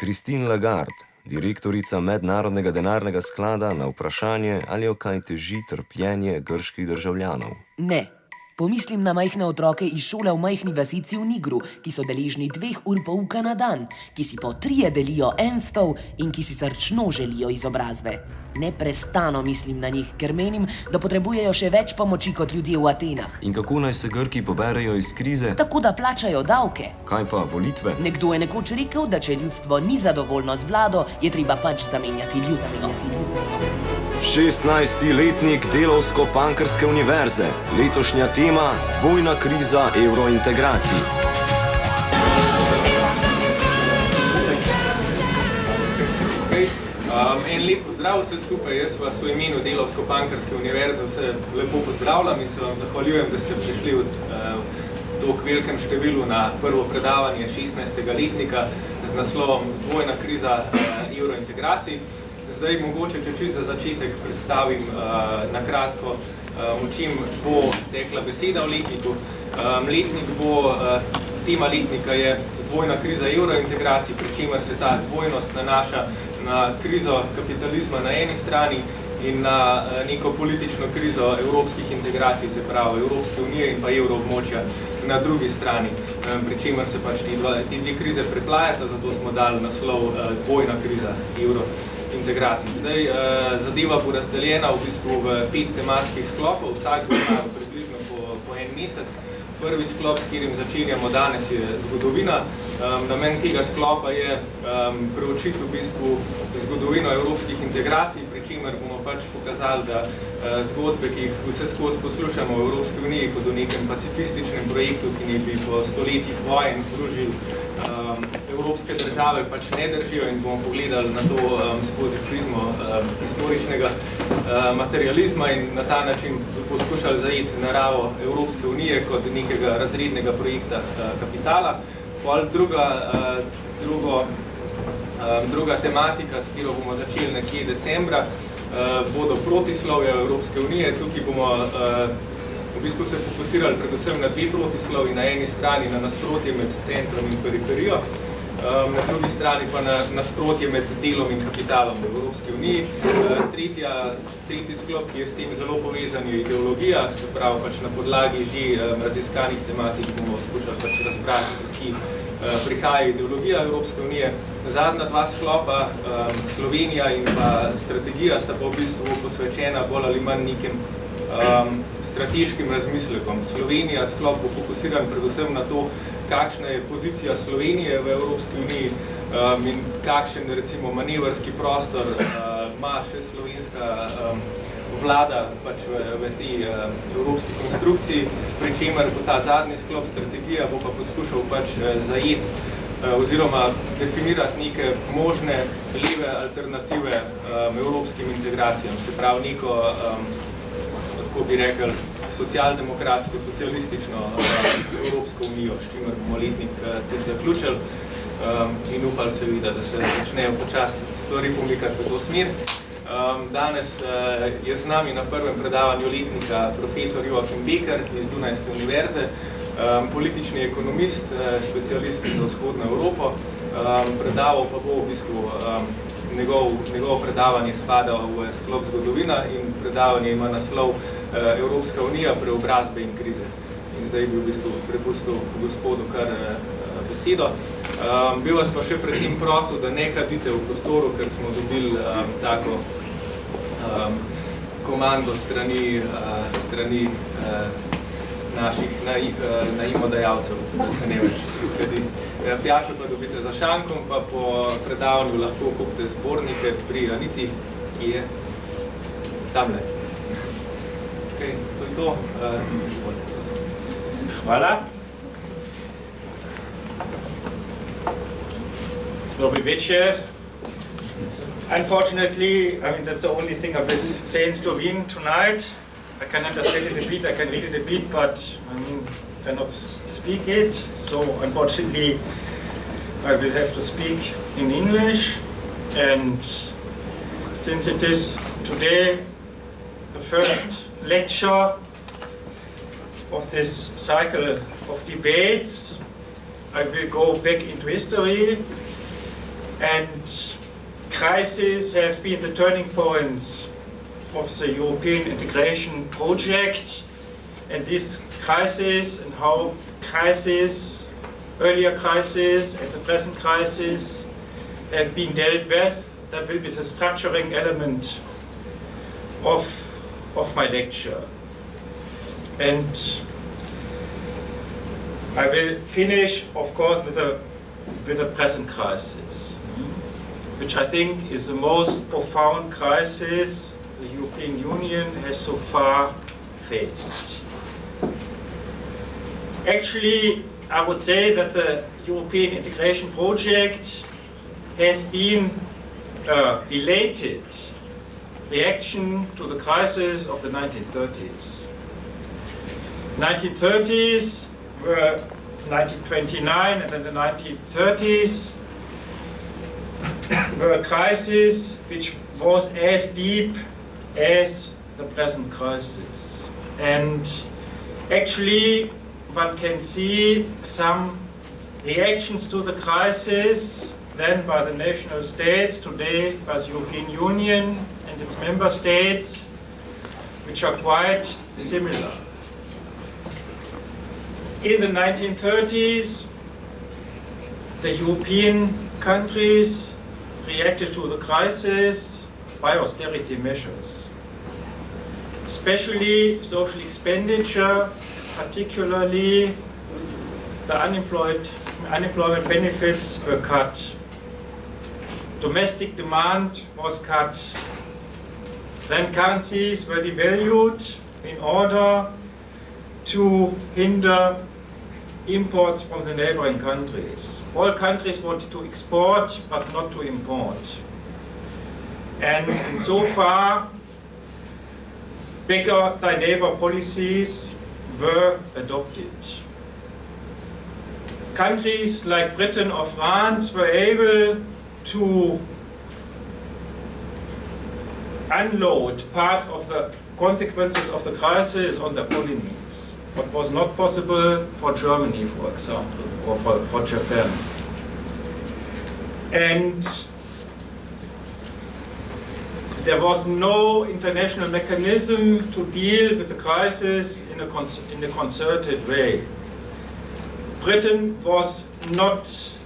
Christine Lagarde, direktorica Mednarodnega denarnega sklada, na vprašanje, ali jo kaj teži trpljenje grških državljanov. Ne. Pomislim na majhne otroke iz šole v majhni vasici v Nigru, ki so deležni dveh ur pouka na dan, ki si po trije delijo en stol in ki si srčno želijo izobrazbe. Neprestano mislim na njih, ker menim, da potrebujejo še več pomoči kot ljudje v Atenah. In kako naj se Grki poberejo iz krize? Tako da plačajo davke. Kaj pa volitve? Nekdo je nekoč rekel, da če ljudstvo ni zadovoljno z vlado, je treba pač zamenjati ljudstvo. Zamenjati ljudstvo. 16-letnik Delovsko-Pankrske univerze, letošnja tema Dvojna kriza evrointegracij. Okay. Um, en lep pozdrav vse skupaj, jaz vas v imenu Delovsko-Pankrske univerze vse lepo pozdravljam in se vam zahvaljujem, da ste prišli uh, v to velikem številu na prvo predavanje 16. letnika z naslovom Dvojna kriza uh, evrointegracij. Zdaj mogoče, če čisto za začetek predstavim uh, na kratko, uh, o čem bo tekla beseda v letniku. Um, letnik bo, uh, tema letnika je dvojna kriza evrointegracij, pri čemer se ta dvojnost nanaša na krizo kapitalizma na eni strani in na neko politično krizo evropskih integracij, se pravi Evropske unije in pa evroobmočja na drugi strani, pri čemer se pač ti dve krize preplajata, zato smo dali naslov dvojna kriza evrointegracij integracij. Zdaj, uh, zadeva bo razdeljena v bistvu v pet tematskih sklopov, vsak bo približno po, po en mesec. Prvi sklop, s katerim začenjamo danes, je zgodovina. Um, namen tega sklopa je um, preučiti v bistvu zgodovino evropskih integracij, pri čemer bomo pač pokazali, da uh, zgodbe, ki jih vse skozi poslušamo v Evropski uniji kot o nekem pacifističnem projektu, ki ne bi po stoletjih vojen združil um, evropske države, pač ne držijo in bomo pogledali na to um, skozi prizmo um, historičnega uh, materializma in na ta način poskušali zajeti naravo Evropske unije kot nekega razrednega projekta uh, kapitala. Pol druga, uh, drugo, um, druga tematika, s katero bomo začeli nekje decembra, uh, bodo protislovja Evropske unije. Tukaj bomo uh, v bistvu se fokusirali predvsem na dve protislovi, na eni strani na nasprotje med centrom in periferijo, um, na drugi strani pa na nasprotje med delom in kapitalom v Evropski uniji. Uh, tretja, tretji sklop, ki je s tem zelo povezan, je ideologija, se pravi pač na podlagi že um, raziskanih tematik bomo skušali pač razbrati, iz ki prihaja ideologija Evropske unije. Zadnja dva sklopa, Slovenija in pa strategija, sta pa v bistvu posvečena bolj ali manj nekem um, strateškim razmislekom. Slovenija sklop bo fokusiran predvsem na to, kakšna je pozicija Slovenije v Evropski uniji um, in kakšen recimo manevrski prostor uh, ima še slovenska um, vlada pač v, v tej um, evropski konstrukciji, pri čemer bo ta zadnji sklop strategija bo pa poskušal pač uh, zajeti uh, oziroma definirati neke možne leve alternative um, evropskim integracijam, se pravi neko, um, kako bi rekel, socialdemokratsko, socialistično uh, Evropsko unijo, s čimer bomo letnik uh, tudi zaključili um, in upali se vidi, da se začnejo počas stvari pomikati v to smer. Um, danes uh, je z nami na prvem predavanju letnika profesor Joachim Beker iz Dunajske univerze, um, politični ekonomist, uh, specialist za vzhodno Evropo. Um, predaval pa bo v bistvu um, njegov, njegov predavanje spada v sklop zgodovina in predavanje ima naslov Eh, Evropska unija preobrazbe in krize. In zdaj bi v bistvu prepustil gospodu kar eh, besedo. Um, bil vas pa še pred njim prosil, da ne kadite v prostoru, ker smo dobili um, tako um, komando strani, uh, strani uh, naših naimodajalcev, da se ne več kadi. Pijačo pa dobite za šankom, pa po predavanju lahko kupite zbornike pri Aniti, ki je tamle okay, to je to. Hvala. Večer. Unfortunately, I mean, that's the only thing I will say in Slovene tonight. I can understand it a bit, I can read it a bit, but I mean, cannot speak it. So unfortunately, I will have to speak in English. And since it is today the first lecture of this cycle of debates. I will go back into history And crises have been the turning points of the European integration project. And this crisis and how crises, earlier crisis and the present crisis have been dealt with, that will be the structuring element of, of my lecture. And I will finish, of course, with a, with a present crisis, which I think is the most profound crisis the European Union has so far faced. Actually, I would say that the European integration project has been uh, a belated reaction to the crisis of the 1930s. 1930s were 1929 and then the 1930s were a crisis which was as deep as the present crisis. And actually, one can see some reactions to the crisis then by the national states, today by the European Union its member states, which are quite similar. In the 1930s, the European countries reacted to the crisis by austerity measures, especially social expenditure, particularly the unemployed, unemployment benefits were cut. Domestic demand was cut. Then currencies were devalued in order to hinder imports from the neighboring countries. All countries wanted to export, but not to import. And so far, beggar thy neighbor policies were adopted. Countries like Britain or France were able to unload part of the consequences of the crisis on the colonies. What was not possible for Germany, for example, or for, for Japan. And there was no international mechanism to deal with the crisis in a, in a concerted way. Britain was not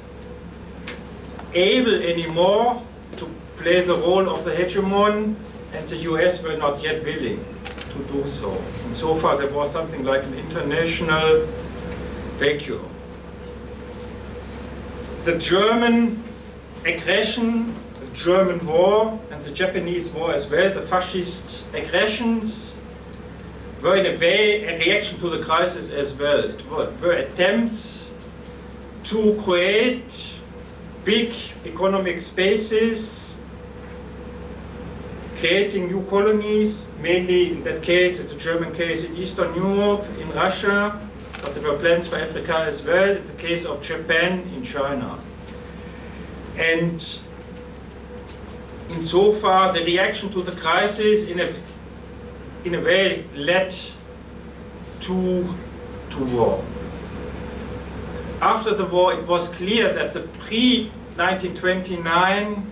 able anymore to play the role of the hegemon, and the US were not yet willing to do so. And so far there was something like an international vacuum. The German aggression, the German war, and the Japanese war as well, the fascist aggressions, were in a way a reaction to the crisis as well. It were, were attempts to create big economic spaces, creating new colonies, mainly in that case, it's a German case in Eastern Europe, in Russia, but there were plans for Africa as well. It's the case of Japan in China. And insofar, the reaction to the crisis in a, in a way led to, to war after the war, it was clear that the pre-1929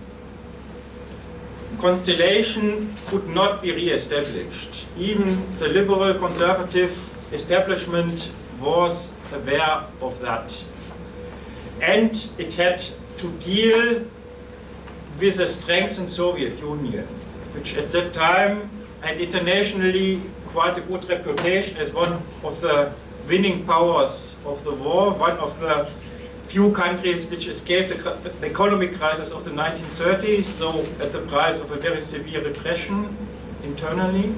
constellation could not be re-established. Even the liberal conservative establishment was aware of that. And it had to deal with a strengthened Soviet Union, which at that time had internationally quite a good reputation as one of the winning powers of the war, one of the few countries which escaped the, the, economic crisis of the 1930s, though at the price of a very severe repression internally.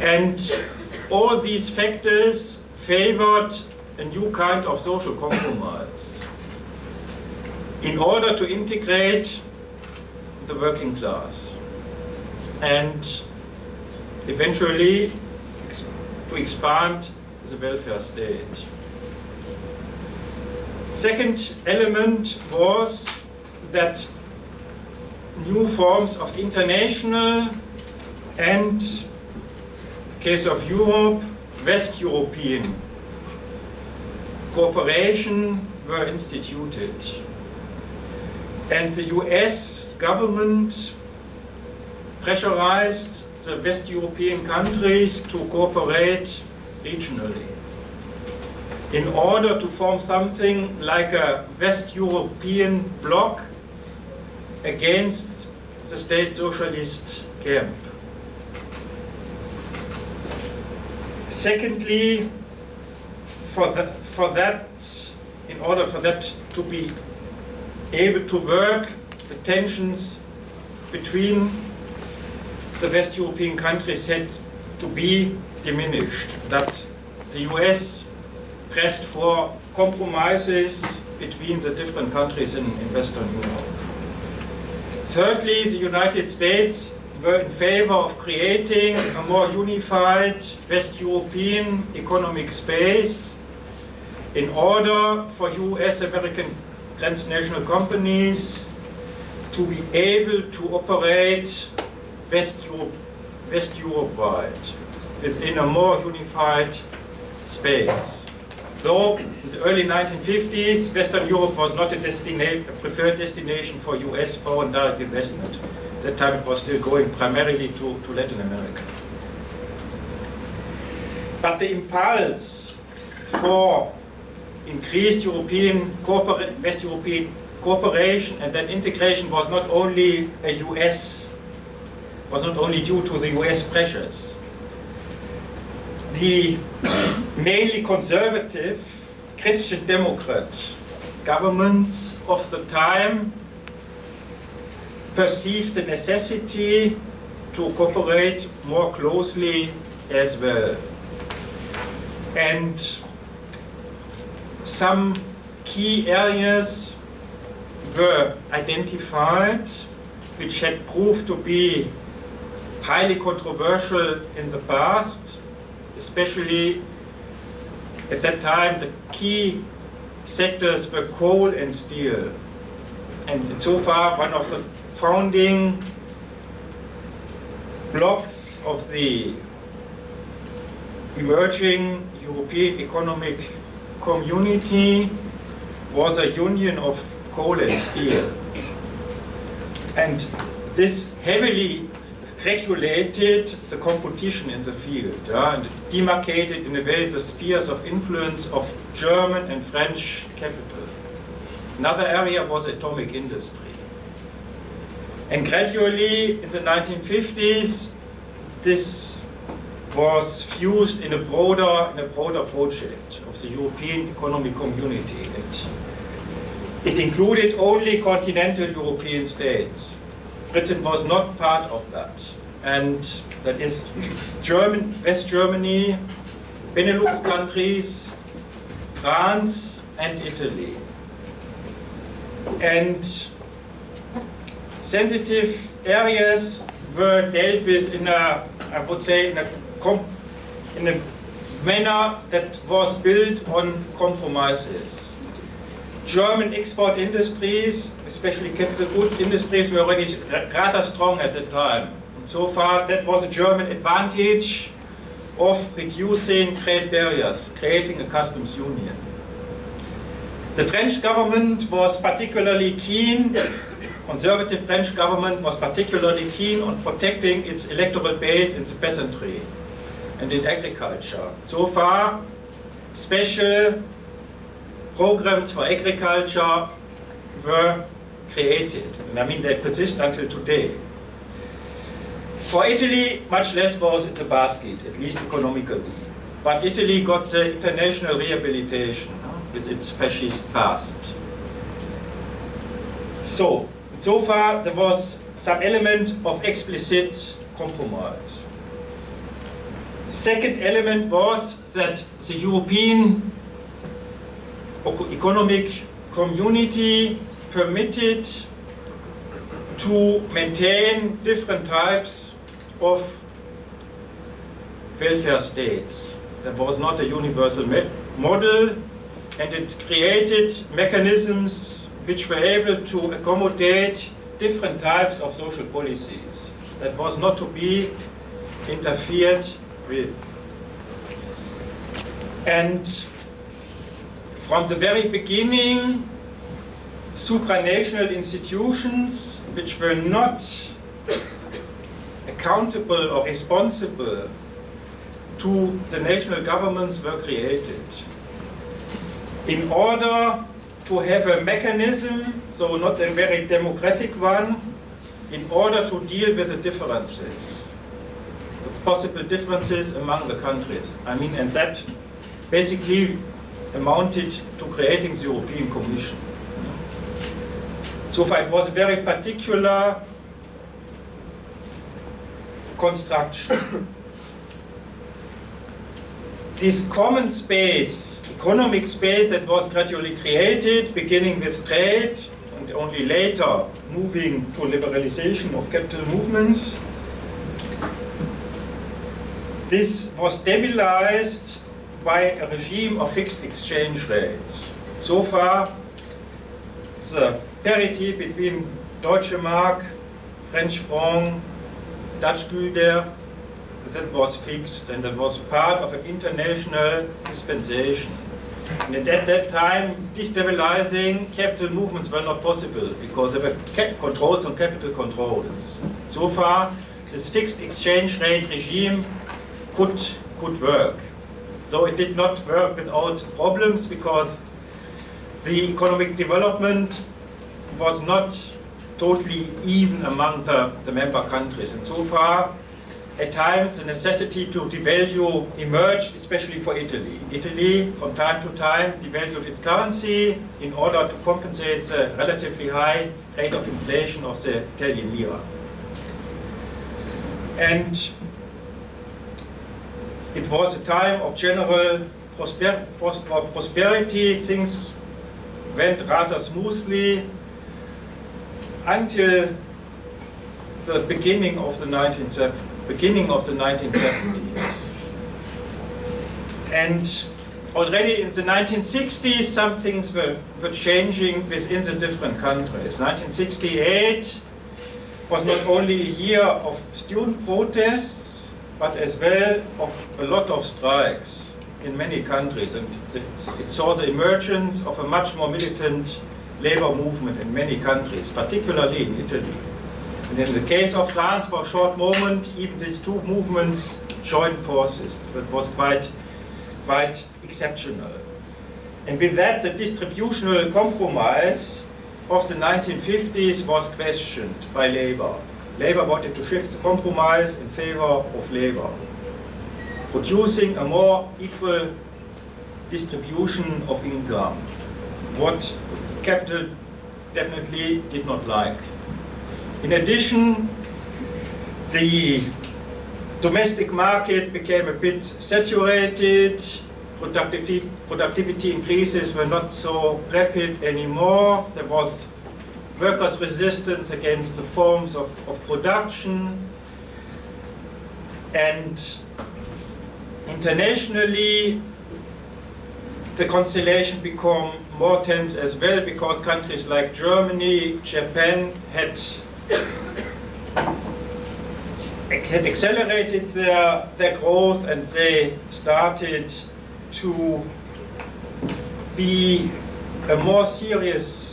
And all these factors favored a new kind of social compromise in order to integrate the working class and eventually to expand the welfare state. Second element was that new forms of international and, case of Europe, West European cooperation were instituted. And the US government pressurized the West European countries to cooperate regionally in order to form something like a West European bloc against the state socialist camp. Secondly, for that, for that, in order for that to be able to work, the tensions between the West European countries had to be diminished. That the US pressed for compromises between the different countries in, in Western Europe. Thirdly, the United States were in favor of creating a more unified West European economic space in order for US American transnational companies to be able to operate West Europe, West Europe wide within a more unified space. Though in the early 1950s, Western Europe was not a, destina a preferred destination for US foreign direct investment. At that time it was still going primarily to, to Latin America. But the impulse for increased European West European cooperation and then integration was not only a US, was not only due to the US pressures. The mainly conservative Christian Democrat governments of the time perceived the necessity to cooperate more closely as well. And some key areas were identified which had proved to be highly controversial in the past, especially at that time the key sectors were coal and steel. And so far one of the founding blocks of the emerging European economic community was a union of coal and steel. And this heavily regulated the competition in the field uh, and demarcated in a way the spheres of influence of German and French capital. Another area was atomic industry. And gradually in the 1950s, this was fused in a broader, in a broader project of the European Economic Community. It, it included only continental European states. Britain was not part of that. And that is German, West Germany, Benelux countries, France, and Italy. And sensitive areas were dealt with in a, I would say, in a in a manner that was built on compromises. German export industries, especially capital goods industries, were already rather strong at the time. And so far, that was a German advantage of reducing trade barriers, creating a customs union. The French government was particularly keen, conservative French government was particularly keen on protecting its electoral base in the peasantry and in agriculture. So far, special programs for agriculture were created. And I mean, they persist until today. For Italy, much less was in the basket, at least economically. But Italy got the international rehabilitation with its fascist past. So, so far there was some element of explicit compromise. Second element was that the European economic community permitted to maintain different types of welfare states. There was not a universal model and it created mechanisms which were able to accommodate different types of social policies. That was not to be interfered with. And from the very beginning, supranational institutions which were not accountable or responsible to the national governments were created in order to have a mechanism, so not a very democratic one, in order to deal with the differences, the possible differences among the countries. I mean, and that basically amounted to creating the European Commission. So far, it was a very particular construction. this common space, economic space that was gradually created, beginning with trade and only later moving to liberalization of capital movements, this was stabilized by a regime of fixed exchange rates. So far, the parity between Deutsche Mark, French franc, Dutch Gulden, that was fixed and that was part of an international dispensation. And at that time, destabilizing capital movements were not possible because there were controls on capital controls. So far, this fixed exchange rate regime could, could work. Though it did not work without problems because the economic development was not totally even among the, the member countries. And so far, at times the necessity to devalue emerged, especially for Italy. Italy, from time to time, devalued its currency in order to compensate the relatively high rate of inflation of the Italian lira. And it was a time of general prosper uh, prosperity. Things went rather smoothly until the beginning of the 1970s beginning of the 1970s. And already in the 1960s, some things were, were changing within the different countries. 1968 was not only a year of student protests, but as well of a lot of strikes in many countries. And it saw the emergence of a much more militant labor movement in many countries, particularly in Italy. And in the case of France, for a short moment, even these two movements joined forces. That was quite, quite exceptional. And with that, the distributional compromise of the 1950s was questioned by labor. Labor wanted to shift the compromise in favor of labor, producing a more equal distribution of income, what capital definitely did not like. In addition, the domestic market became a bit saturated, productivity, productivity increases were not so rapid anymore, there was workers' resistance against the forms of, of production, and internationally the constellation became more tense as well because countries like Germany, Japan had had accelerated their, their growth and they started to be a more serious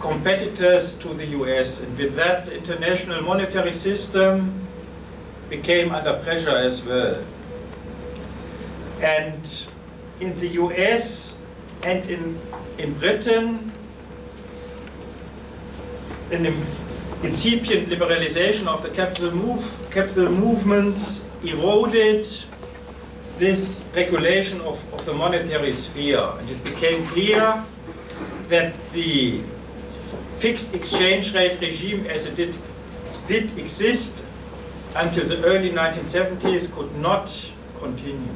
competitors to the US. And with that, the international monetary system became under pressure as well. And in the US and in, in Britain, in the incipient liberalization of the capital, move, capital movements eroded this regulation of, of the monetary sphere. And it became clear that the fixed exchange rate regime as it did, did exist until the early 1970s could not continue.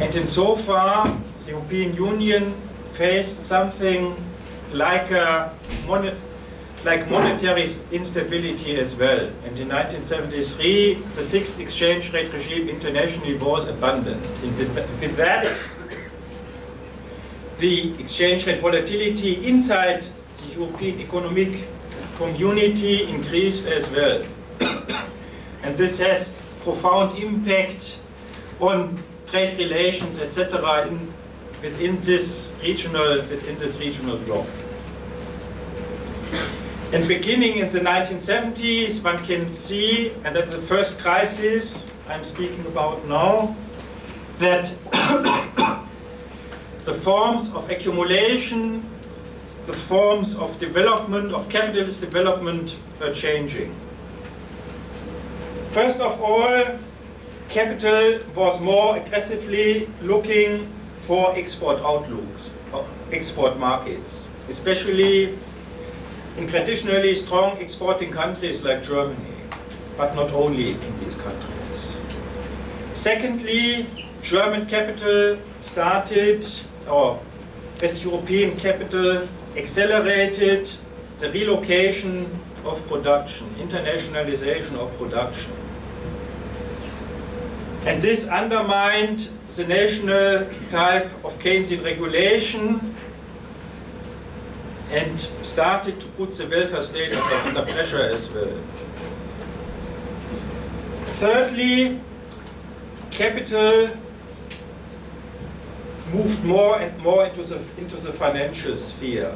And in so far, the European Union faced something like a like monetary instability as well. And in 1973, the fixed exchange rate regime internationally was abandoned. And with, with that, the exchange rate volatility inside the European economic community increased as well. and this has profound impact on trade relations, etc., In, within this regional, within this regional bloc. And beginning in the 1970s, one can see, and that's the first crisis I'm speaking about now, that the forms of accumulation, the forms of development, of capitalist development are changing. First of all, capital was more aggressively looking for export outlooks, uh, export markets, especially in traditionally strong exporting countries like Germany, but not only in these countries. Secondly, German capital started, or West European capital accelerated the relocation of production, internationalization of production. And this undermined the national type of Keynesian regulation and started to put the welfare state under, under pressure as well. Thirdly, capital moved more and more into the, into the financial sphere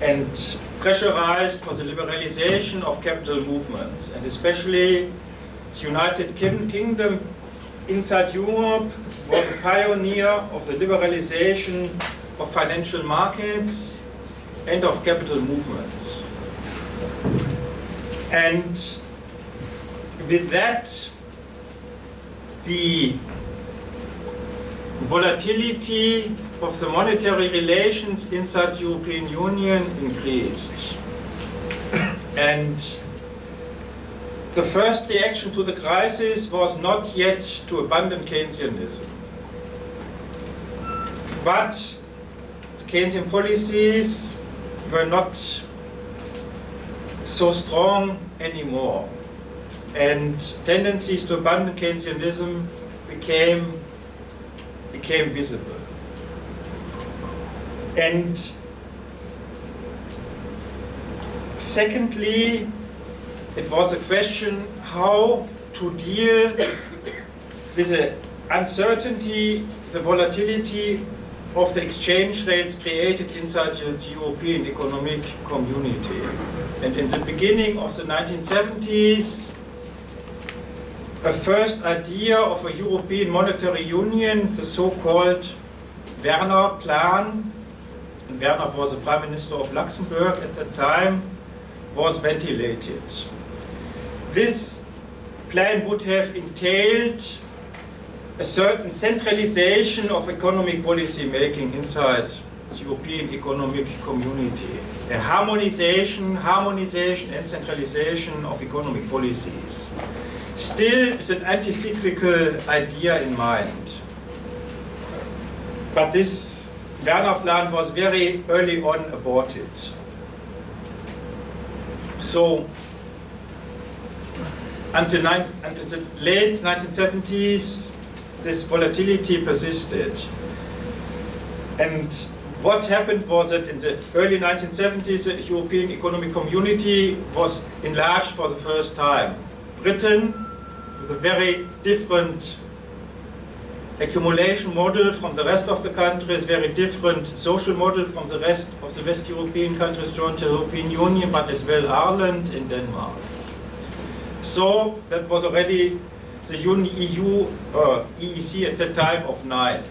and pressurized for the liberalization of capital movements, and especially the United Kingdom inside Europe was a pioneer of the liberalization of financial markets and of capital movements. And with that, the volatility of the monetary relations inside the European Union increased. And the first reaction to the crisis was not yet to abandon Keynesianism. But Keynesian policies were not so strong anymore. And tendencies to abandon Keynesianism became, became visible. And secondly, it was a question how to deal with the uncertainty, the volatility of the exchange rates created inside the European economic community. And in the beginning of the 1970s, a first idea of a European monetary union, the so-called Werner Plan, and Werner was the Prime Minister of Luxembourg at the time, was ventilated. This plan would have entailed a certain centralization of economic policy making inside the European economic community. A harmonization, harmonization and centralization of economic policies. Still is an anti-cyclical idea in mind. But this Werner plan was very early on aborted. So until, until the late 1970s, this volatility persisted. And what happened was that in the early 1970s, the European Economic Community was enlarged for the first time. Britain, with a very different accumulation model from the rest of the countries, very different social model from the rest of the West European countries joined the European Union, but as well Ireland and Denmark. So that was already the EU, uh, EEC at the time of nine.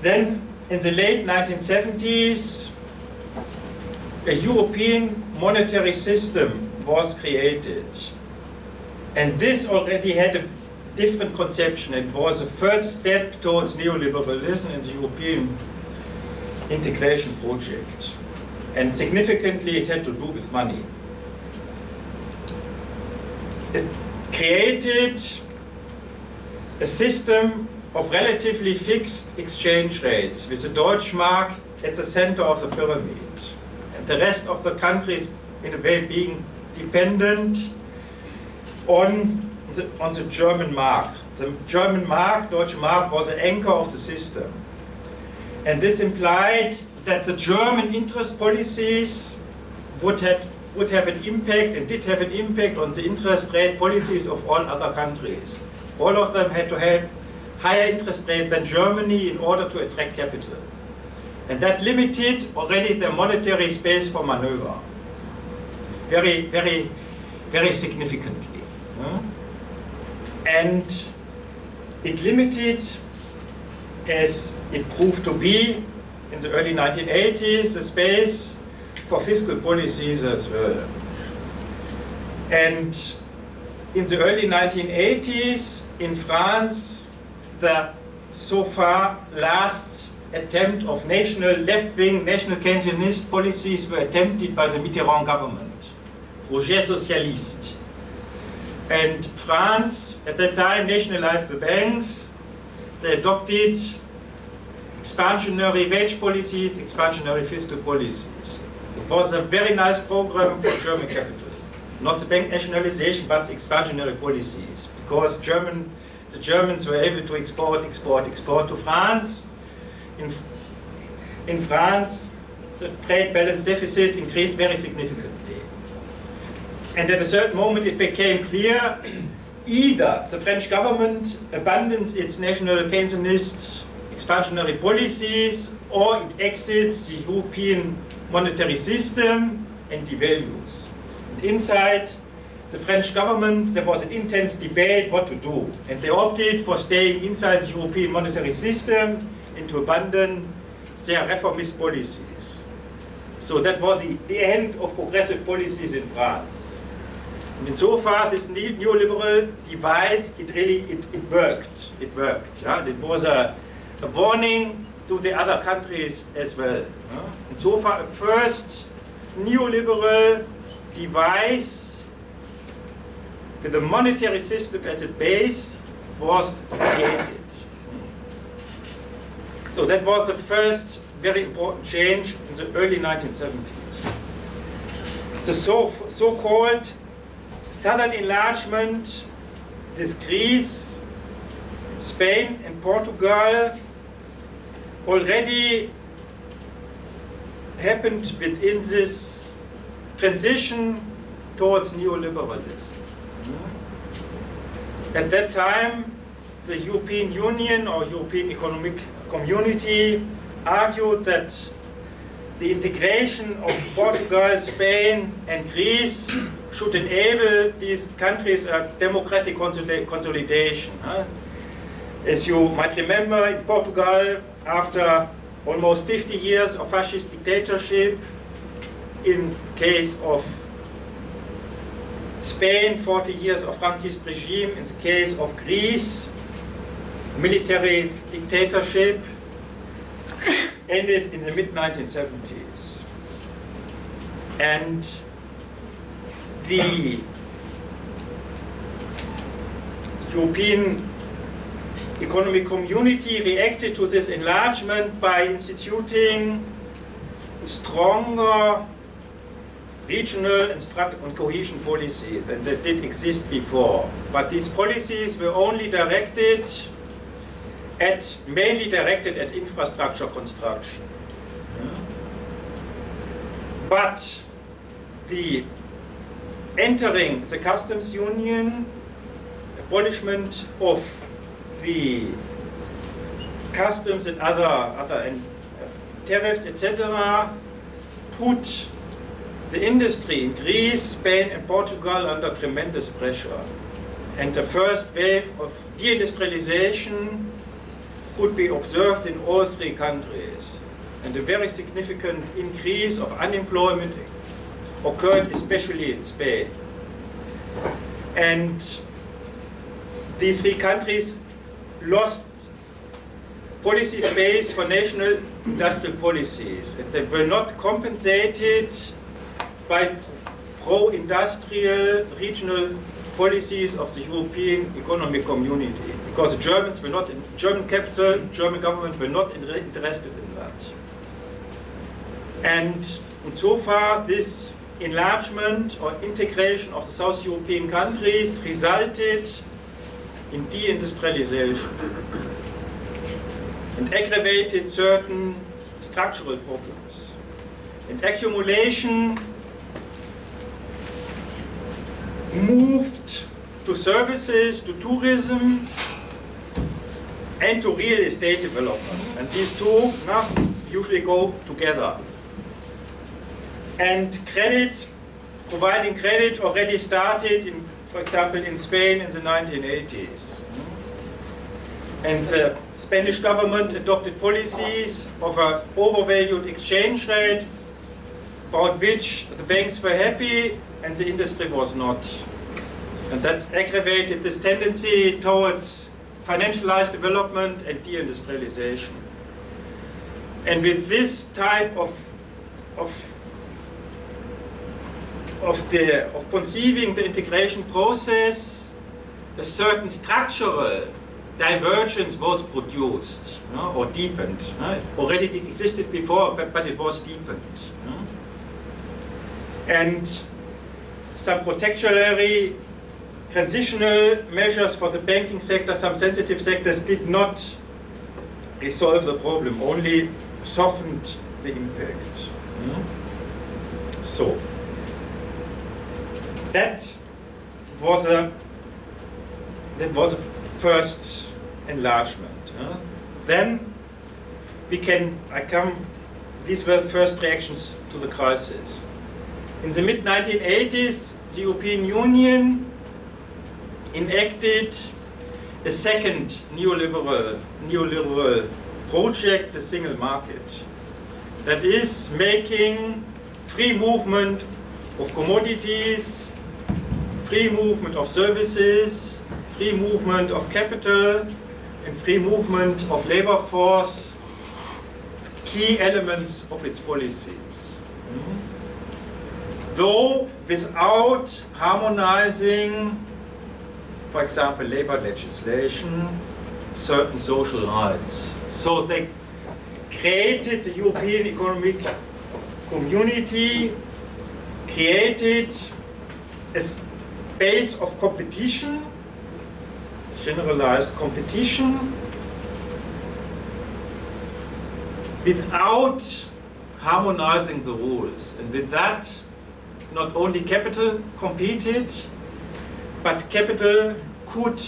Then in the late 1970s, a European monetary system was created. And this already had a different conception. It was a first step towards neoliberalism in the European integration project. And significantly, it had to do with money it created a system of relatively fixed exchange rates with the Deutschmark at the center of the pyramid. And the rest of the countries in a way being dependent on the, on the German mark. The German mark, Deutsche Mark, was the anchor of the system. And this implied that the German interest policies would have would have an impact and did have an impact on the interest rate policies of all other countries. All of them had to have higher interest rate than Germany in order to attract capital. And that limited already the monetary space for maneuver. Very, very, very significantly. And it limited, as it proved to be in the early 1980s, the space for fiscal policies as well. And in the early 1980s, in France, the so far last attempt of national left-wing, national Keynesianist policies were attempted by the Mitterrand government, Projet Socialiste. And France, at that time, nationalized the banks. They adopted expansionary wage policies, expansionary fiscal policies. It was a very nice program for German capital. Not the bank nationalization, but the expansionary policies. Because German, the Germans were able to export, export, export to France. In, in France, the trade balance deficit increased very significantly. And at a certain moment it became clear either the French government abandons its national Keynesianist expansionary policies or it exits the European monetary system and devalues. And inside the French government there was an intense debate what to do and they opted for staying inside the European monetary system and to abandon their reformist policies. So that was the, the end of progressive policies in France. And insofar, this neoliberal device, it really, it, it worked. It worked. It was a, a warning to the other countries as well. Yeah? And so far, a first neoliberal device with a monetary system as a base was created. So that was the first very important change in the early 1970s. The so-called so southern enlargement with Greece, Spain and Portugal already happened within this transition towards neoliberalism. At that time, the European Union or European Economic Community argued that the integration of Portugal, Spain and Greece should enable these countries a democratic consolidation. As you might remember, in Portugal, after almost 50 years of fascist dictatorship, in case of Spain, 40 years of Franquist regime, in the case of Greece, military dictatorship, ended in the mid-1970s. And the European Economic Community reacted to this enlargement by instituting stronger regional and, and cohesion policies than that did exist before. But these policies were only directed at, mainly directed at infrastructure construction. But the entering the customs union, abolishment of the customs and other, other uh, tariffs, etc., put the industry in Greece, Spain and Portugal under tremendous pressure. And the first wave of deindustrialization could be observed in all three countries. And a very significant increase of unemployment occurred especially in Spain. And these three countries lost policy space for national industrial policies. And they were not compensated by pro-industrial regional policies of the European Economic Community. Because the Germans were not, in German capital, German government were not interested in that. And so far, this enlargement or integration of the South European countries resulted in deindustrialization and aggravated certain structural problems. And accumulation moved to services, to tourism, and to real estate development. And these two no, usually go together. And credit, providing credit already started, in, for example, in Spain in the 1980s. And the Spanish government adopted policies of an overvalued exchange rate about which the banks were happy and the industry was not. And that aggravated this tendency towards financialized development and deindustrialization. And with this type of, of, of, the, of conceiving the integration process, a certain structural divergence was produced no, or deepened. No? It already existed before, but, but it was deepened. No? And some protectionary transitional measures for the banking sector, some sensitive sectors did not resolve the problem, only softened the impact. So, that was a that was a first enlargement. Then we can, I come, these were first reactions to the crisis. In the mid 1980s, the European Union enacted a second neoliberal, neoliberal project, the single market, that is making free movement of commodities, free movement of services, free movement of capital, and free movement of labor force key elements of its policies. Though without harmonizing for example, labor legislation, certain social rights. So they created the European Economic Community, created a space of competition, generalized competition, without harmonizing the rules. And with that, not only capital competed, but capital could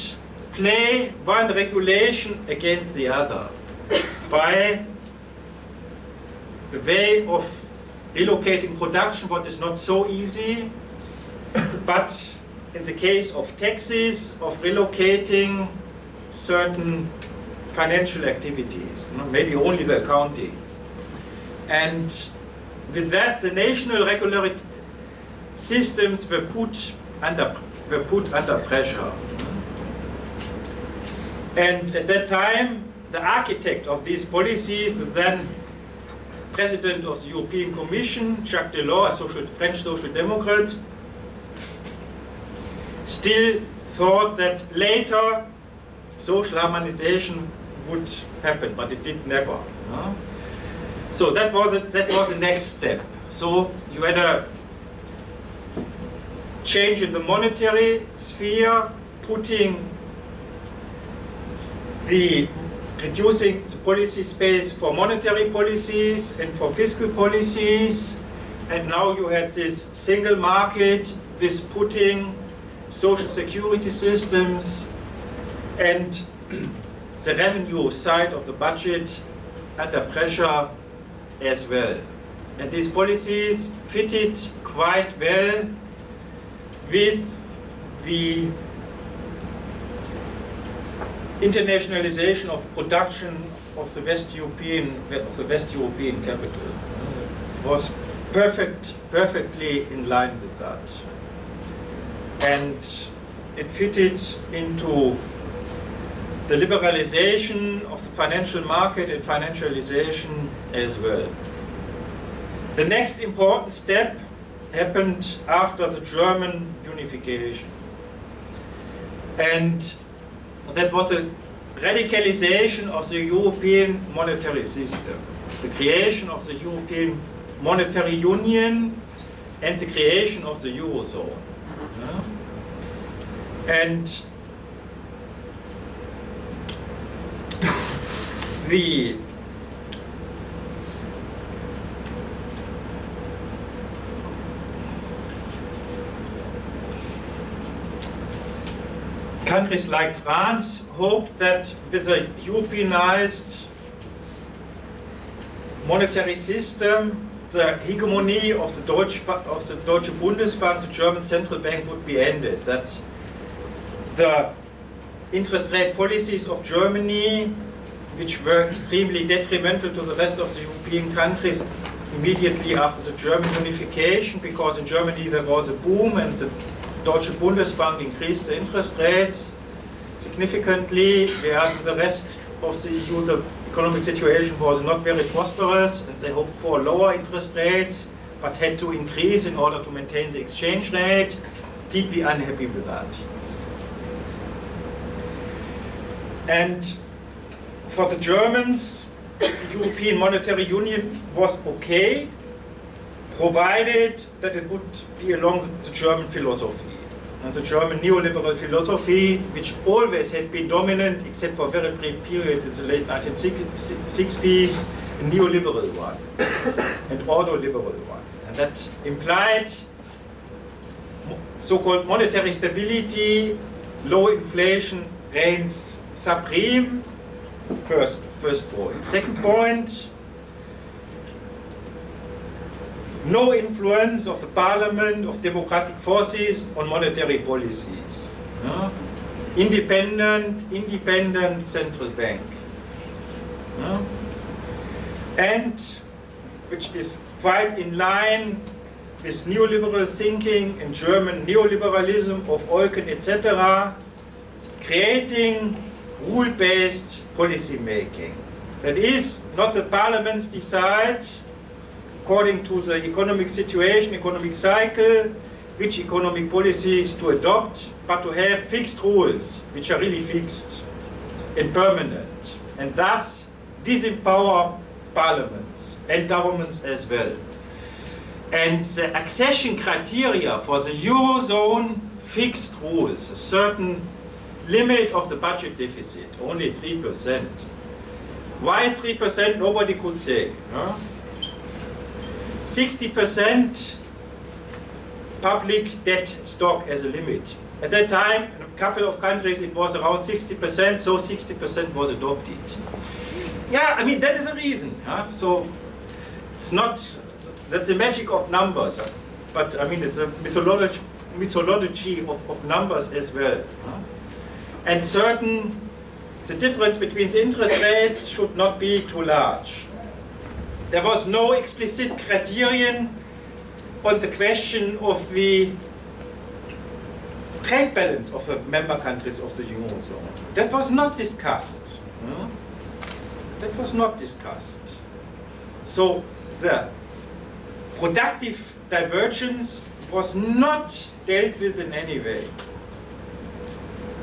play one regulation against the other by the way of relocating production, what is not so easy, but in the case of taxes, of relocating certain financial activities, maybe only the accounting. And with that, the national regulatory systems were put under were put under pressure. And at that time, the architect of these policies, the then president of the European Commission, Jacques Delors, a social, French social democrat, still thought that later social harmonization would happen, but it did never. No? So that was, a, that was the next step. So you had a change in the monetary sphere, putting the reducing the policy space for monetary policies and for fiscal policies. And now you had this single market with putting social security systems and the revenue side of the budget under pressure as well. And these policies fitted quite well with the internationalization of production of the West European of the West European capital it was perfect perfectly in line with that and it fitted into the liberalization of the financial market and financialization as well. The next important step happened after the German unification. And that was the radicalization of the European monetary system, the creation of the European monetary union and the creation of the Eurozone. Mm-hmm. Yeah? And the countries like France hoped that with a Europeanized monetary system, the hegemony of the Deutsche, of the Deutsche Bundesbank, the German central bank, would be ended. That the interest rate policies of Germany, which were extremely detrimental to the rest of the European countries immediately after the German unification, because in Germany there was a boom and the Deutsche Bundesbank increased the interest rates significantly, whereas in the rest of the EU the economic situation was not very prosperous and they hoped for lower interest rates but had to increase in order to maintain the exchange rate. Deeply unhappy with that. And for the Germans, European Monetary Union was okay, provided that it would be along the German philosophy. And the German neoliberal philosophy, which always had been dominant, except for a very brief period in the late 1960s, a neoliberal one, an ordoliberal one. And that implied so-called monetary stability, low inflation reigns supreme, first, first point. Second point, no influence of the parliament, of democratic forces on monetary policies. Yeah? Independent, independent central bank. Yeah? And, which is quite in line with neoliberal thinking and German neoliberalism of Eucken, etc., creating rule-based policy making. That is, not the parliaments decide according to the economic situation, economic cycle, which economic policies to adopt, but to have fixed rules, which are really fixed and permanent, and thus disempower parliaments and governments as well. And the accession criteria for the Eurozone fixed rules, a certain limit of the budget deficit, only 3%. Why 3%? Nobody could say. 60% public debt stock as a limit. At that time, in a couple of countries, it was around 60%, so 60% was adopted. Yeah, I mean, that is a reason. Huh? So it's not, that's the magic of numbers, but I mean, it's a mythology, mythology of, of numbers as well. Huh? And certain, the difference between the interest rates should not be too large. There was no explicit criterion on the question of the trade balance of the member countries of the Eurozone. That was not discussed. Hmm? That was not discussed. So the productive divergence was not dealt with in any way.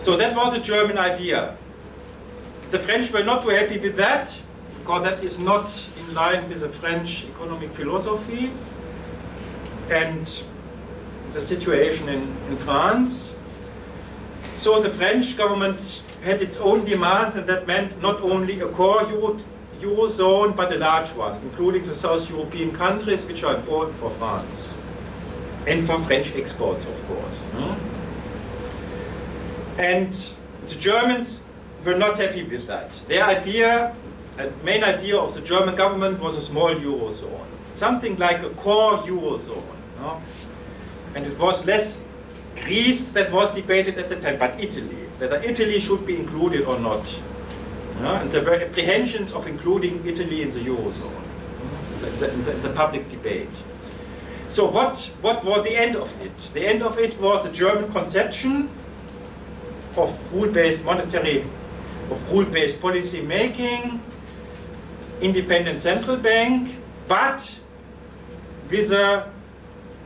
So that was a German idea. The French were not too happy with that because that is not in line with the French economic philosophy and the situation in, in France. So the French government had its own demands, and that meant not only a core Euro, Eurozone, but a large one, including the South European countries, which are important for France. And for French exports, of course. Hmm? And the Germans were not happy with that. Their idea the main idea of the German government was a small Eurozone, something like a core Eurozone. No? And it was less Greece that was debated at the time, but Italy, whether Italy should be included or not. And there were apprehensions of including Italy in the Eurozone, the, the, the public debate. So what, what was the end of it? The end of it was the German conception of rule-based monetary, of rule-based policy making, independent central bank, but with a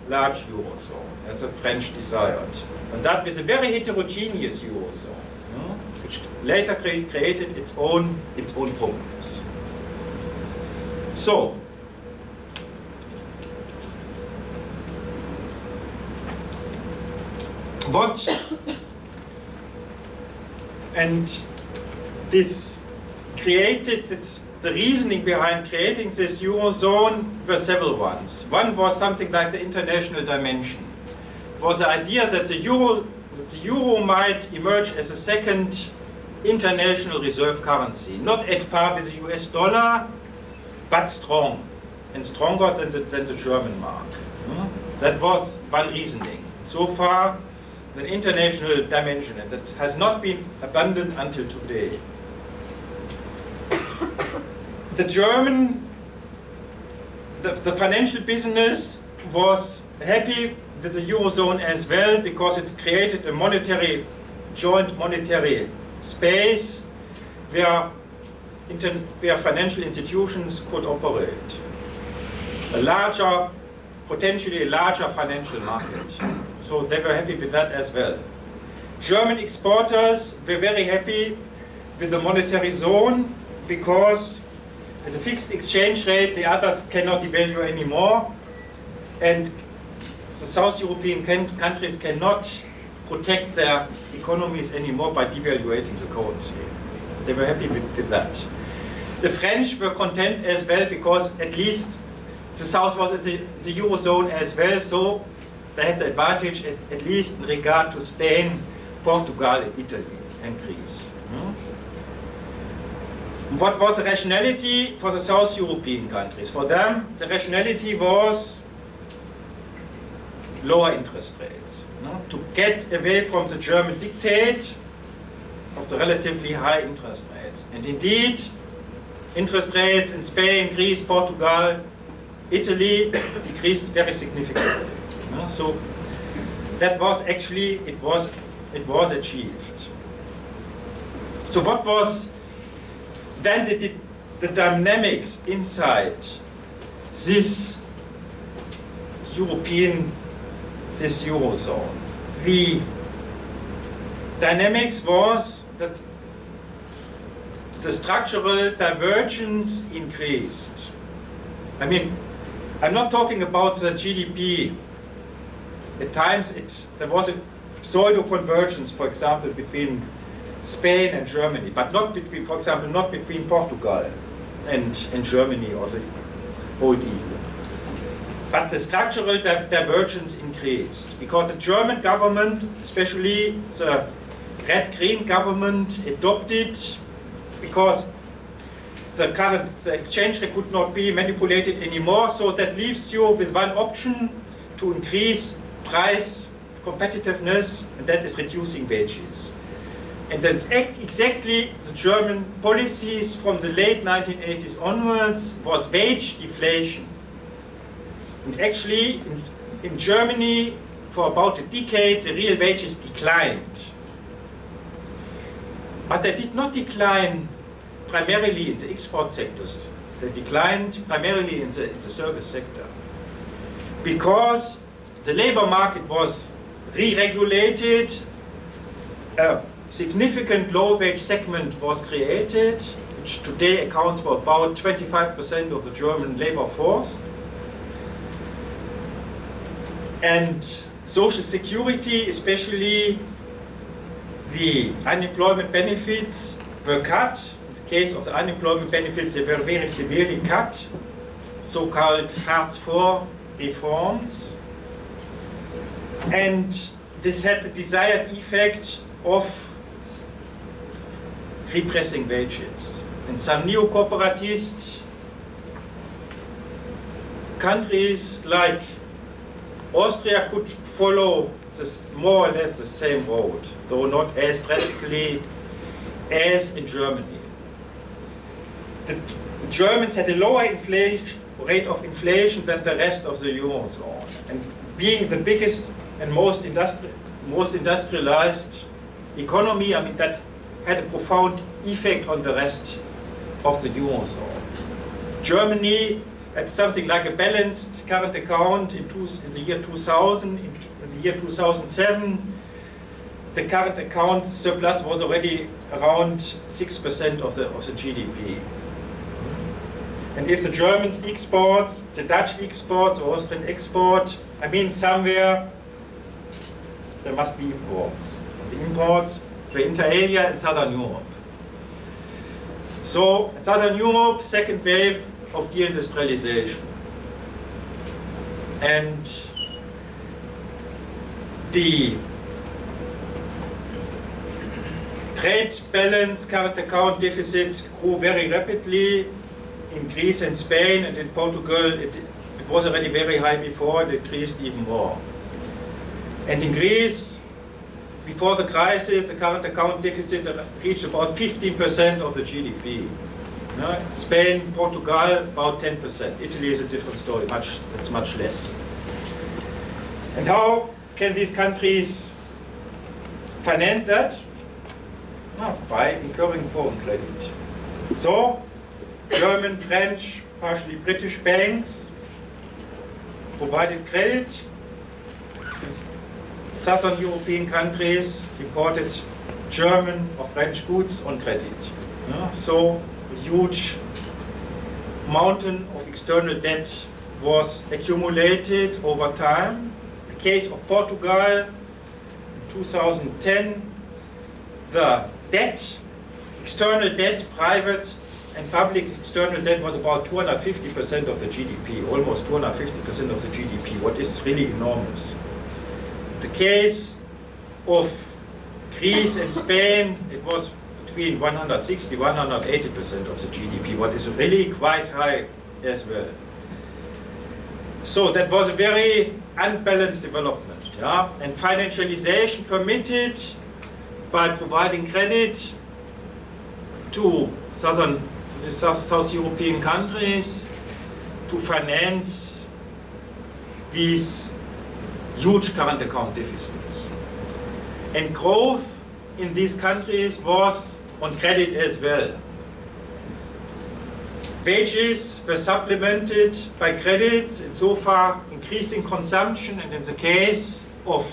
large Eurozone, as the French desired. And that with a very heterogeneous Eurozone, which later cre created its own, its own problems. So, what, and this created this the reasoning behind creating this Eurozone were several ones. One was something like the international dimension. It was the idea that the Euro that the euro might emerge as a second international reserve currency, not at par with the US dollar, but strong, and stronger than the, than the German mark. Hmm? That was one reasoning. So far, an international dimension, and that has not been abandoned until today. the German, the, the financial business was happy with the Eurozone as well because it created a monetary, joint monetary space where, where financial institutions could operate. A larger, potentially a larger financial market. So they were happy with that as well. German exporters were very happy with the monetary zone because with a fixed exchange rate, the others cannot devalue anymore. And the South European countries cannot protect their economies anymore by devaluating the currency. They were happy with, with that. The French were content as well because at least the South was in the, the Eurozone as well, so they had the advantage at, at least in regard to Spain, Portugal, Italy, and Greece. Hmm? What was the rationality for the South European countries? For them, the rationality was lower interest rates. To get away from the German dictate of the relatively high interest rates. And indeed, interest rates in Spain, Greece, Portugal, Italy decreased very significantly. No? So that was actually, it was, it was achieved. So what was then the, the dynamics inside this European this Eurozone. The dynamics was that the structural divergence increased. I mean, I'm not talking about the GDP. At times it, there was a pseudo-convergence, for example, between Spain and Germany, but not between, for example, not between Portugal and, and Germany or the old EU. But the structural di divergence increased because the German government, especially the red-green government, adopted because the current the exchange rate could not be manipulated anymore. So that leaves you with one option to increase price competitiveness, and that is reducing wages. And that's exactly the German policies from the late 1980s onwards was wage deflation. And actually, in, in Germany, for about a decade, the real wages declined. But they did not decline primarily in the export sectors. They declined primarily in the, in the service sector. Because the labor market was re-regulated, a significant low-wage segment was created, which today accounts for about 25% of the German labor force and social security, especially the unemployment benefits were cut. Case of the unemployment benefits, they were very severely cut, so-called Hartz IV reforms. And this had the desired effect of repressing wages. And some neo-corporatist countries like Austria could follow this more or less the same road, though not as drastically as in Germany. The Germans had a lower rate of inflation than the rest of the Eurozone. And being the biggest and most, industri most industrialized economy, I mean, that had a profound effect on the rest of the Eurozone. Germany had something like a balanced current account in, two, in the year 2000, in, in, the year 2007, the current account surplus was already around 6% of the, of the GDP. And if the Germans export, the Dutch exports, or Austrian export, I mean somewhere there must be imports. The imports were inter alia in Southern Europe. So in Southern Europe, second wave of deindustrialization. And the trade balance, current account deficit grew very rapidly in Greece and Spain, and in Portugal it, it was already very high before, it increased even more. And in Greece, before the crisis, the current account deficit reached about 15% of the GDP. Spain, Portugal, about 10%. Italy is a different story, much, that's much less. And how can these countries finance that? No, by incurring foreign credit. So, German, French, partially British banks provided credit. Southern European countries imported German or French goods on credit. Yeah, so a huge mountain of external debt was accumulated over time. The case of Portugal in 2010, the debt, external debt, private and public external debt was about 250% of the GDP, almost 250% of the GDP, what is really enormous. The case of Greece and Spain, it was between 160 180% of the GDP, what is really quite high as well. So that was a very unbalanced development. Yeah? And financialization permitted by providing credit to southern the South, European countries to finance these huge current account deficits. And growth in these countries was on credit as well. Wages were supplemented by credits, and so far increasing consumption, and in the case of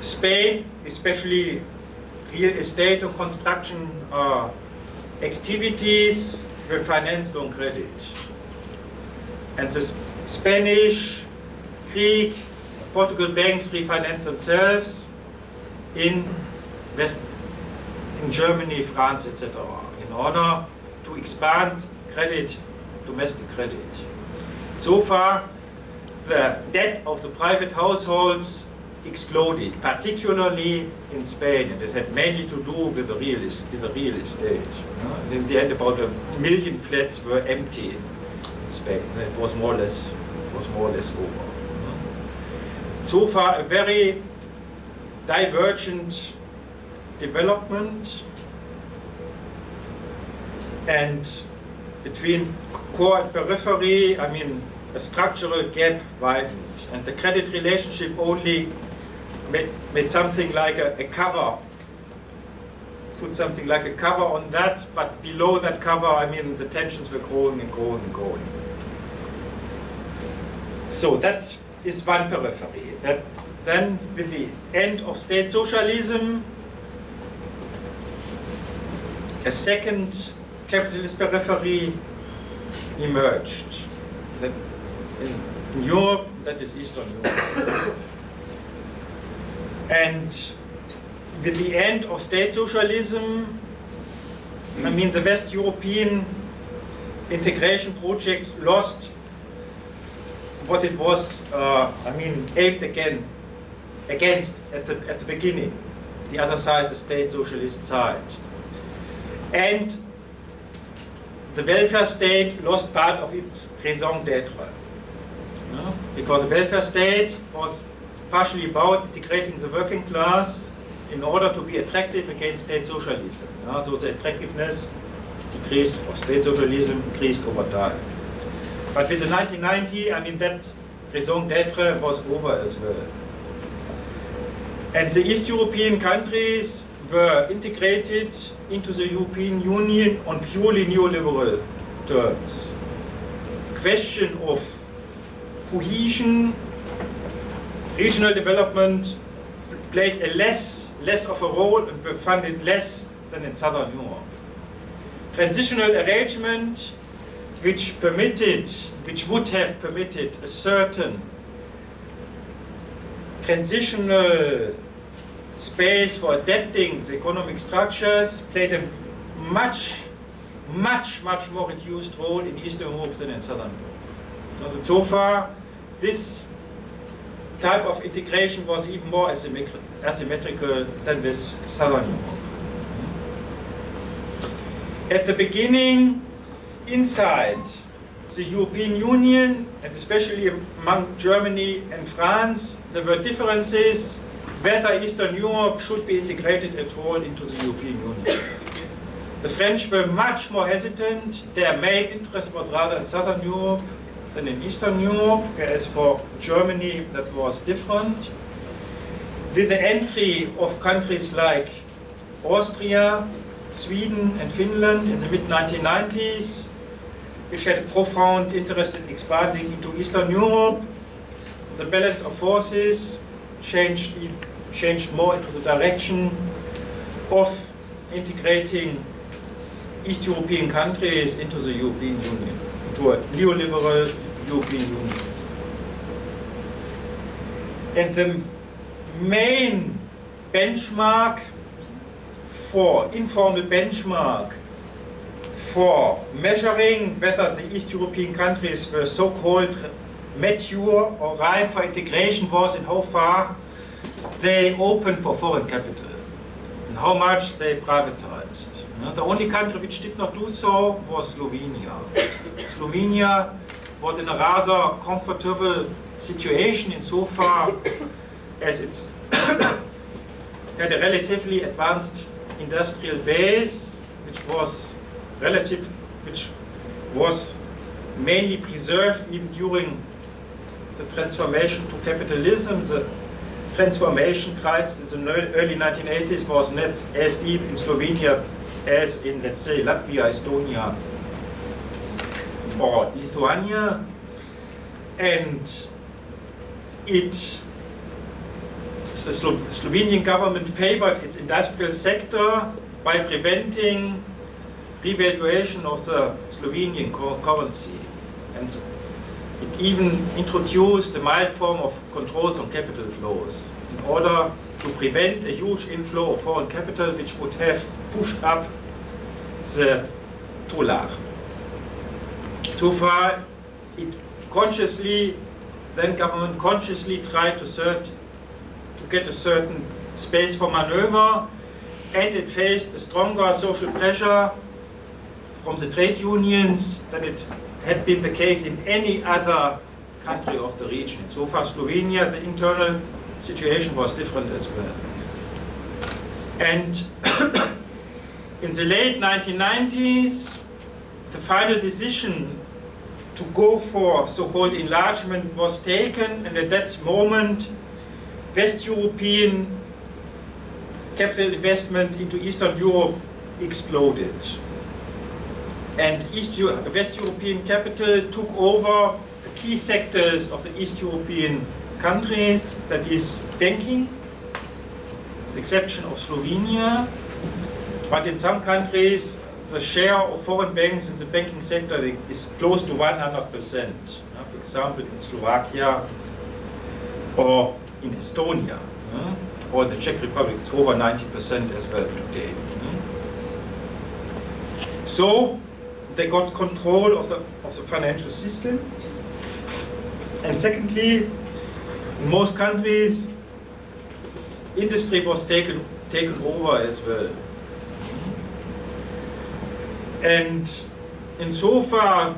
Spain, especially real estate and construction uh, activities were financed on credit. And the Spanish, Greek, Portugal banks refinanced themselves in West, in Germany, France, etc. in order to expand credit, domestic credit. So far, the debt of the private households exploded, particularly in Spain, and it had mainly to do with the real, with the real estate. In the end, about a million flats were empty in Spain. It was more or less, it was more or less over. So far, a very divergent development, and between core and periphery, I mean, a structural gap widened, and the credit relationship only made, made something like a, a cover, put something like a cover on that, but below that cover, I mean, the tensions were growing and growing and growing. So that is one periphery. That then, with the end of state socialism, a second capitalist periphery emerged. That in, in Europe, that is Eastern Europe. And with the end of state socialism, I mean, the West European integration project lost what it was, uh, I mean, aimed again against at the, at the beginning. The other side, the state socialist side. And the welfare state lost part of its raison d'etre. Because the welfare state was partially about integrating the working class in order to be attractive against state socialism. Yeah, so the attractiveness decrease of state socialism increased over time. But with the 1990, I mean, that raison d'etre was over as well. And the East European countries were integrated into the European Union on purely neoliberal terms. Question of cohesion regional development played a less, less of a role and were funded less than in Southern Europe. Transitional arrangement which permitted, which would have permitted a certain transitional space for adapting the economic structures played a much, much, much more reduced role in Eastern Europe than in Southern Europe. So far, this type of integration was even more asymmetri- asymmetrical than with Southern Europe. At the beginning, inside the European Union, and especially among Germany and France, there were differences whether Eastern Europe should be integrated at all into the European Union. The French were much more hesitant. Their main interest was rather in Southern Europe than in Eastern Europe, whereas for Germany that was different. With the entry of countries like Austria, Sweden and Finland in the mid-1990s, which had a profound interest in expanding into Eastern Europe, the balance of forces changed, changed more into the direction of integrating East European countries into the European Union, into a neoliberal European Union. And the main benchmark for informal benchmark for measuring whether the East European countries were so-called mature or ripe for integration was in how far they opened for foreign capital and how much they privatized. The only country which did not do so was Slovenia. Slovenia was in a rather comfortable situation insofar as it had a relatively advanced industrial base, which was relative, which was mainly preserved even during the transformation to capitalism. The transformation crisis in the early 1980s was not as deep in Slovenia as in, let's say, Latvia, Estonia, or Lithuania. And it, the Slo Slovenian government favored its industrial sector by preventing revaluation of the Slovenian currency. And it even introduced a mild form of controls on capital flows in order to prevent a huge inflow of foreign capital which would have pushed up the tolar. So far, it consciously, then government consciously tried to, cert, to get a certain space for maneuver and it faced a stronger social pressure from the trade unions than it had been the case in any other country of the region. So far, Slovenia, the internal situation was different as well. And in the late 1990s, the final decision to go for so-called enlargement was taken, and at that moment, West European capital investment into Eastern Europe exploded and East Eu- West European capital took over the key sectors of the East European countries, that is banking, with the exception of Slovenia. But in some countries, the share of foreign banks in the banking sector is close to 100%. Uh, For example, in Slovakia or in Estonia or the Czech Republic, it's over 90% as well today. So they got control of the, of the financial system. And secondly, in most countries, industry was taken, taken over as well. And insofar,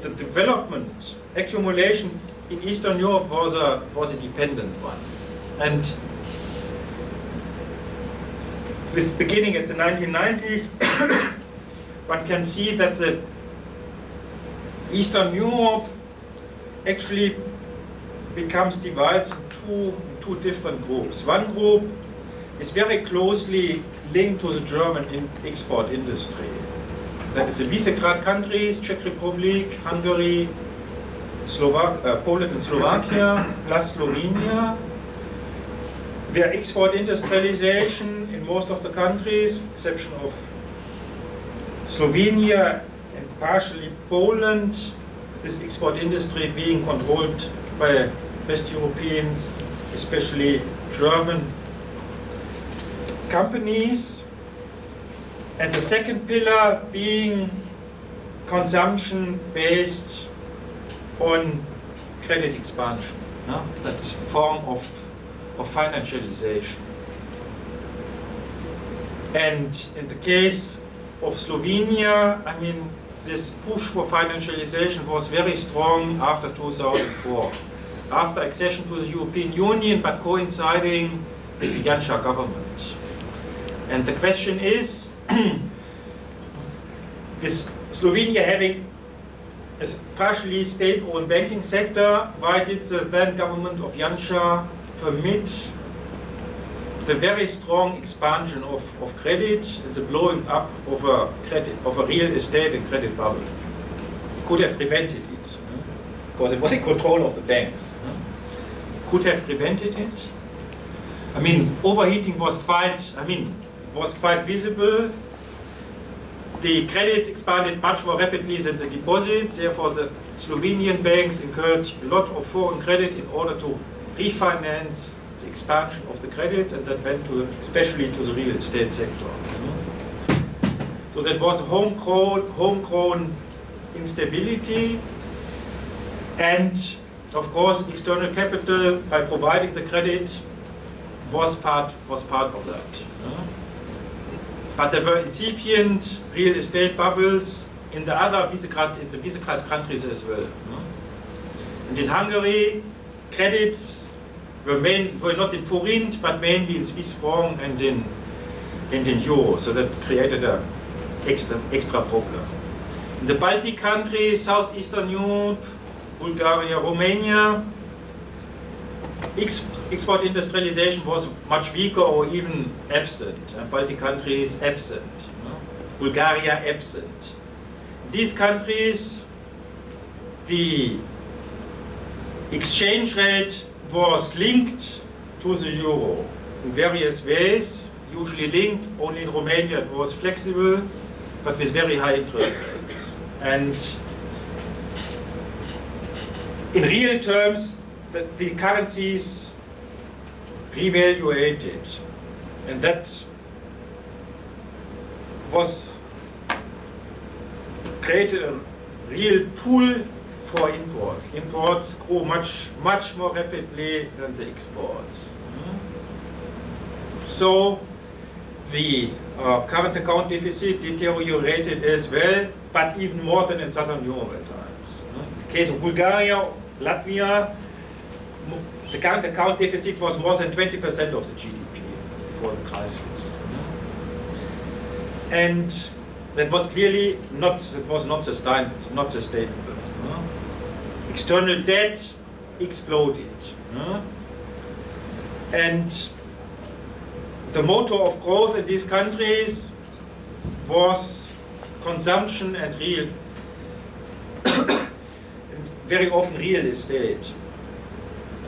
the development, accumulation in Eastern Europe was a, was a dependent one. And with beginning at the 1990s, one can see that the Eastern Europe actually becomes divided into two different groups. One group is very closely linked to the German in export industry. That is the Visegrad countries, Czech Republic, Hungary, Slovak, uh, Poland and Slovakia, plus Slovenia, where export industrialization in most of the countries, exception of Slovenia and partially Poland, this export industry being controlled by West European, especially German companies. And the second pillar being consumption based on credit expansion. no? that form of, of financialization. And in the case of Slovenia, I mean, this push for financialization was very strong after 2004, after accession to the European Union, but coinciding with the Janša government. And the question is, with Slovenia having a partially state-owned banking sector, why did the then government of Janša permit the very strong expansion of, of credit and the blowing up of a credit of a real estate and credit bubble. It Could have prevented it, because it was in control of the banks. Hmm? Could have prevented it. I mean, overheating was quite, I mean, was quite visible. The credits expanded much more rapidly than the deposits, therefore the Slovenian banks incurred a lot of foreign credit in order to refinance the expansion of the credits and that went to, especially to the real estate sector. Hmm? So that was homegrown, homegrown instability and of course external capital by providing the credit was part, was part of that. But there were incipient real estate bubbles in the other Visegrad, in the Visegrad countries as well. And in Hungary, credits were, main, were not in forint, but mainly in Swiss franc and in, and in euro. So that created an extra, extra problem. In the Baltic countries, Southeastern Europe, Bulgaria, Romania, export industrialization was much weaker or even absent. Baltic countries absent. Bulgaria absent. These countries, the exchange rate was linked to the euro in various ways, usually linked, only in Romania it was flexible, but with very high interest rates. And in real terms, the, the currencies revaluated. And that was created a real pool for imports. Imports grew much, much more rapidly than the exports. So the uh, current account deficit deteriorated as well, but even more than in Southern Europe at times. In the case of Bulgaria, Latvia, the current account deficit was more than 20% of the GDP before the crisis. And that was clearly not, that was not, sustain, not sustainable. External debt exploded. And the motor of growth in these countries was consumption and real, very often real estate.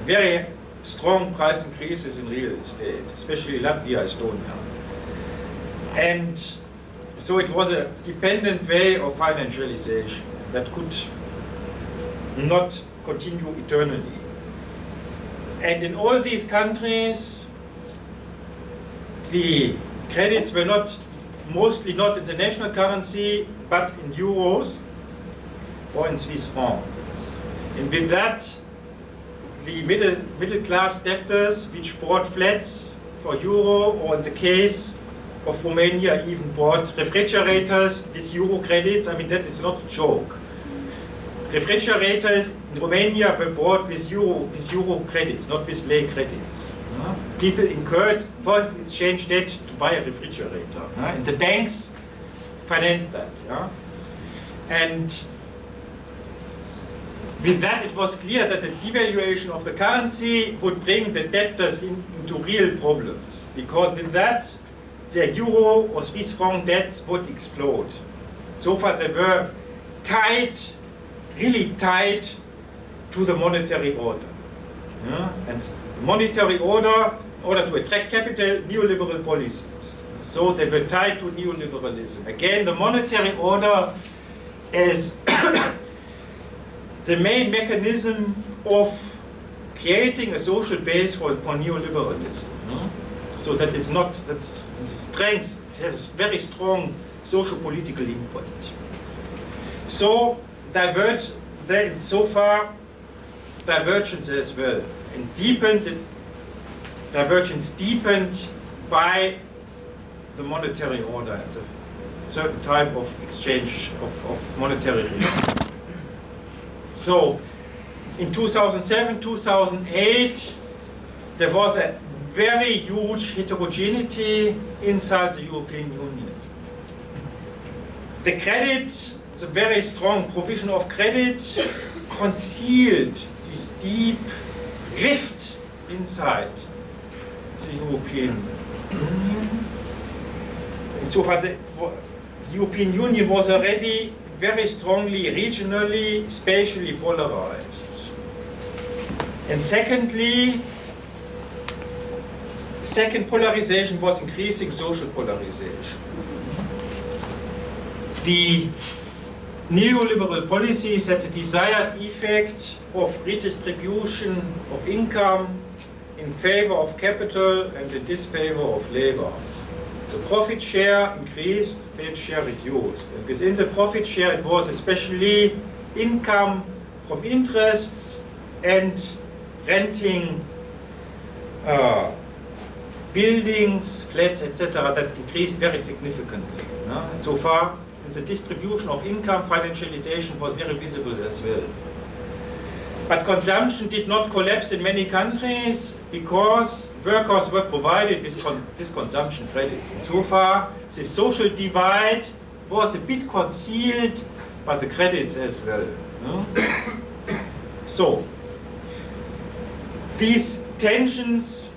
Very strong price increases in real estate, especially Latvia, Estonia. And so it was a dependent way of financialization that could not continue eternally. And in all these countries, the credits were not, mostly not in the national currency, but in euros or in Swiss franc. And with that, the middle, middle class debtors which bought flats for euro, or in the case of Romania, even bought refrigerators with euro credits. I mean, that is not a joke refrigerators in Romania were bought with euro, with euro credits, not with lei credits. Uh, people incurred foreign exchange debt to buy a refrigerator. Uh, and the banks financed that. Yeah? And with that, it was clear that the devaluation of the currency would bring the debtors in, into real problems. Because with that, their euro or Swiss franc debts would explode. So far, they were tied, really tied to the monetary order. Yeah? And monetary order, in order to attract capital, neoliberal policies. So they were tied to neoliberalism. Again, the monetary order is the main mechanism of creating a social base for, for neoliberalism. So that it's not, that's strength, it has very strong social political input. So diverge then so far divergence as well, and deepened divergence deepened by the monetary order and the certain type of exchange of, of monetary regime. So in 2007, 2008, there was a very huge heterogeneity inside the European Union. The credit, the very strong provision of credit, concealed this deep rift inside the European Union. Insofern, the, the European Union was already very strongly regionally, spatially polarized. And secondly, second polarization was increasing social polarization. The neoliberal policies had the desired effect of redistribution of income in favor of capital and in disfavor of labor. The profit share increased, wage share reduced. And within the profit share, it was especially income from interests and renting uh, buildings, flats, etc., that increased very significantly. No? And so far, the distribution of income, financialization was very visible as well. But consumption did not collapse in many countries because workers were provided with, con with consumption credits. And so far, the social divide was a bit concealed by the credits as well. No? so, these tensions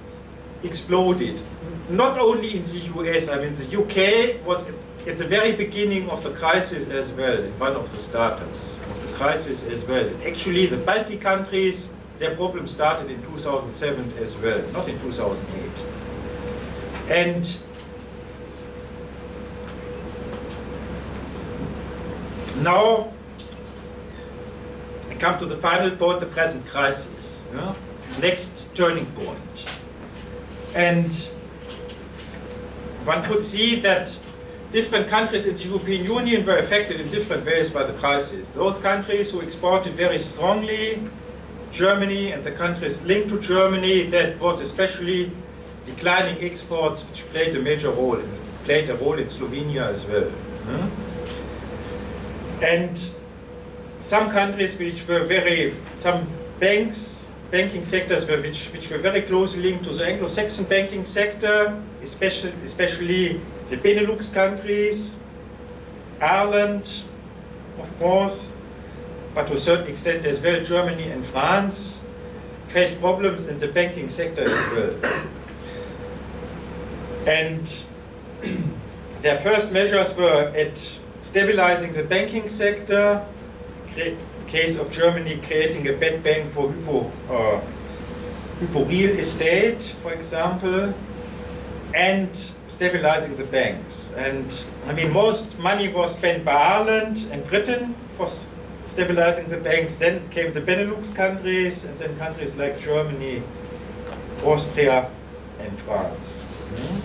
exploded. Not only in the US, I mean, the UK was at the very beginning of the crisis as well, one of the starters of the crisis as well. Actually, the Baltic countries, their problem started in 2007 as well, not in 2008. And now I come to the final point, the present crisis. Yeah? Next turning point. And one could see that different countries in the European Union were affected in different ways by the crisis. Those countries who exported very strongly, Germany and the countries linked to Germany, that was especially declining exports, which played a major role, played a role in Slovenia as well. And some countries which were very, some banks, banking sectors were, which, which were very closely linked to the Anglo-Saxon banking sector, especially, especially the Benelux countries, Ireland, of course, but to a certain extent as well Germany and France, faced problems in the banking sector as well. And their first measures were at stabilizing the banking sector, case of Germany creating a bad bank for hypo, uh, hypo real estate, for example, and stabilizing the banks. And I mean, most money was spent by Ireland and Britain for stabilizing the banks. Then came the Benelux countries, and then countries like Germany, Austria, and France. Hmm?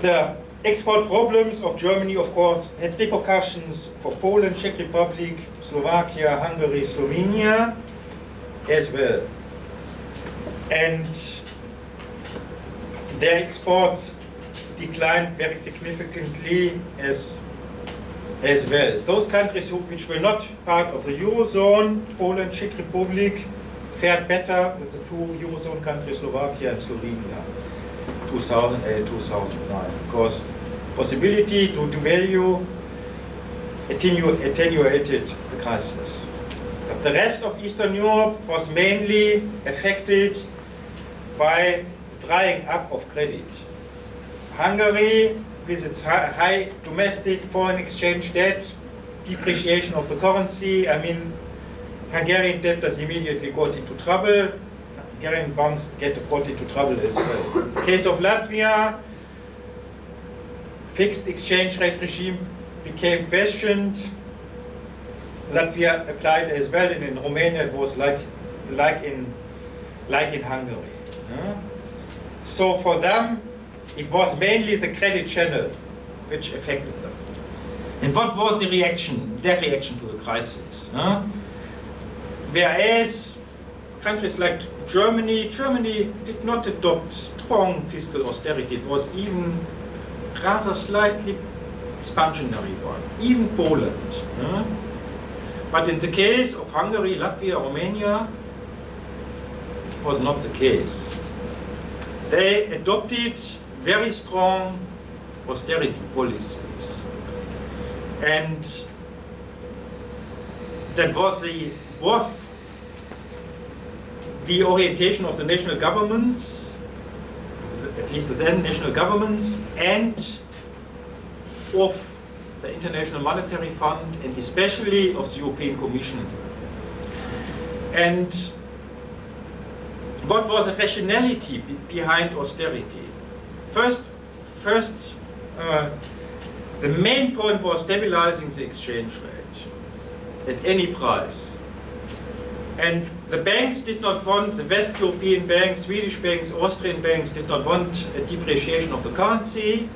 The export problems of Germany, of course, had repercussions for Poland, Czech Republic, Slovakia, Hungary, Slovenia, as well. And their exports declined very significantly as, as well. Those countries who, which were not part of the Eurozone, Poland, Czech Republic, fared better than the two Eurozone countries, Slovakia and Slovenia, 2008, uh, 2009, because possibility to devalue attenu attenuated the crisis. But the rest of Eastern Europe was mainly affected by drying up of credit. Hungary, with its high domestic foreign exchange debt, depreciation of the currency, I mean, Hungarian debtors immediately got into trouble. Hungarian banks get got into trouble as well. In case of Latvia, fixed exchange rate regime became questioned. Latvia applied as well, and in Romania it was like, like in, like in Hungary. Yeah? So for them, it was mainly the credit channel which affected them. And what was the reaction, their reaction to the crisis? Huh? Whereas countries like Germany, Germany did not adopt strong fiscal austerity. It was even rather slightly expansionary one. Even Poland. yeah. But in the case of Hungary, Latvia, Romania, it was not the case. They adopted very strong austerity policies. And that was the both the orientation of the national governments, at least the then national governments, and of the International Monetary Fund, and especially of the European Commission. And what was the rationality behind austerity? First, first uh, the main point was stabilizing the exchange rate at any price. And the banks did not want, the West European banks, Swedish banks, Austrian banks did not want a depreciation of the currency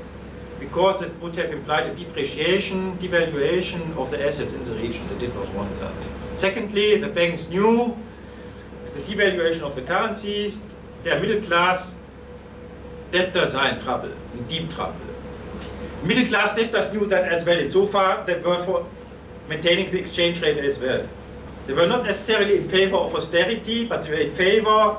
because it would have implied a depreciation, devaluation of the assets in the region. They did not want that. Secondly, the banks knew the devaluation of the currencies, their middle class debtors are in trouble, in deep trouble. Middle class debtors knew that as well. And so far, they were for maintaining the exchange rate as well. They were not necessarily in favor of austerity, but they were in favor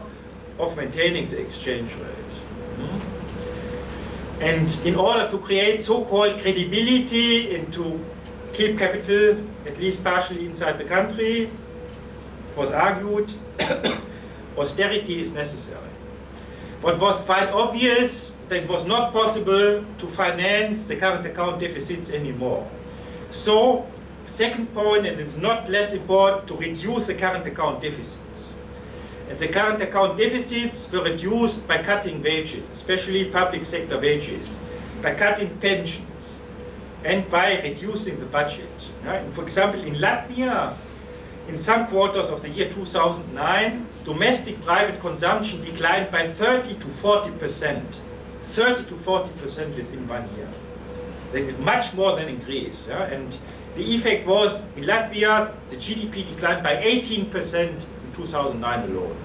of maintaining the exchange rate. Hmm? And in order to create so-called credibility and to keep capital, at least partially inside the country, was argued austerity is necessary. What was quite obvious that it was not possible to finance the current account deficits anymore. So, second point, and it's not less important, to reduce the current account deficits. And the current account deficits were reduced by cutting wages, especially public sector wages, by cutting pensions, and by reducing the budget. For example, in Latvia, in some quarters of the year 2009, domestic private consumption declined by 30 to 40 percent. 30 to 40 percent within one year. Like, Much more than in Greece. yeah, And the effect was in Latvia, the GDP declined by 18 percent in 2009 alone.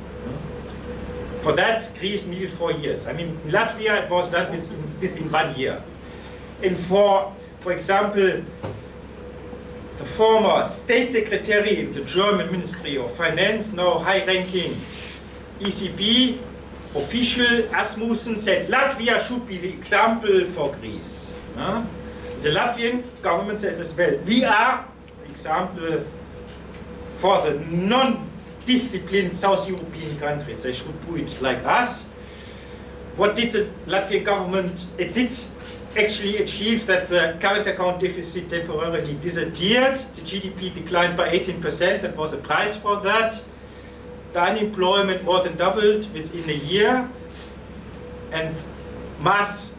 For that, Greece needed four years. I mean, in Latvia, it was done within, within one year. And for, for example, the former state secretary in the German Ministry of Finance, now high-ranking ECB official Asmussen said Latvia should be the example for Greece. The Latvian government says as well, we are the example for the non-disciplined South European countries. They should do it like us. What did the Latvian government? It did actually achieved that the current account deficit temporarily disappeared. The GDP declined by 18%. That was the price for that. The unemployment more than doubled within a year. And mass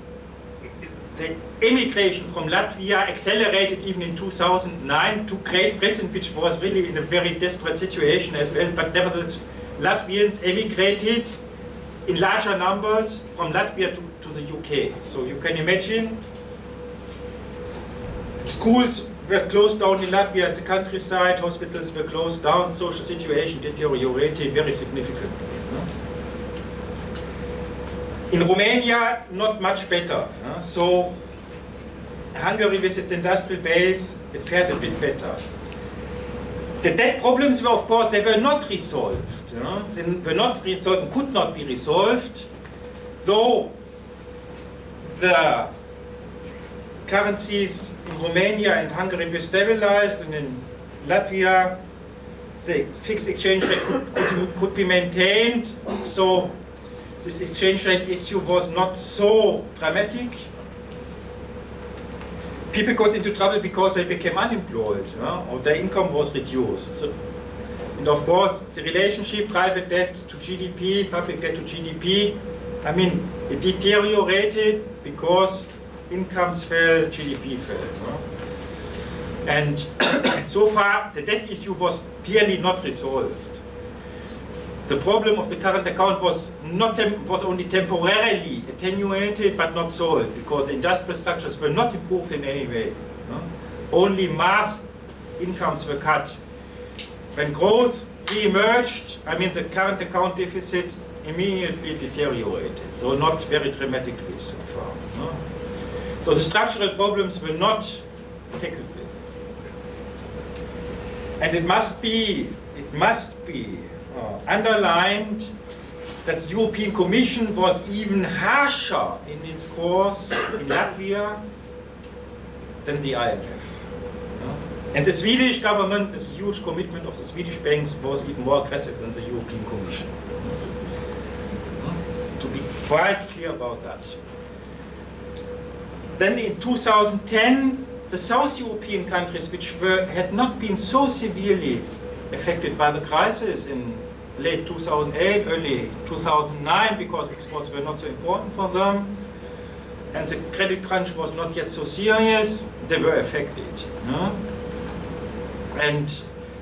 the immigration from Latvia accelerated even in 2009 to Great Britain, which was really in a very desperate situation as well. But nevertheless, Latvians emigrated in larger numbers from Latvia to, to the UK. So you can imagine schools were closed down in Latvia at the countryside, hospitals were closed down, social situation deteriorated very significantly. In Romania, not much better. So Hungary with its industrial base, it fared a bit better. The debt problems were, of course, they were not resolved. You know? They were not resolved, and could not be resolved, though the currencies in Romania and Hungary were stabilized, and in Latvia, the fixed exchange rate could, could, could be maintained. So this exchange rate issue was not so dramatic. People got into trouble because they became unemployed, or their income was reduced. So, and of course, the relationship private debt to GDP, public debt to GDP, I mean, it deteriorated because incomes fell, GDP fell. And so far, the debt issue was clearly not resolved. The problem of the current account was not was only temporarily attenuated but not solved because the industrial structures were not improved in any way. no? Only mass incomes were cut. When growth re-emerged, I mean the current account deficit immediately deteriorated, so not very dramatically so far. No? So the structural problems were not tackled. And it must be, it must be uh, underlined that the European Commission was even harsher in its course in Latvia than the IMF. And the Swedish government, this huge commitment of the Swedish banks was even more aggressive than the European Commission. To be quite clear about that. Then in 2010, the South European countries, which were, had not been so severely affected by the crisis in late 2008, early 2009, because exports were not so important for them, and the credit crunch was not yet so serious, they were affected. And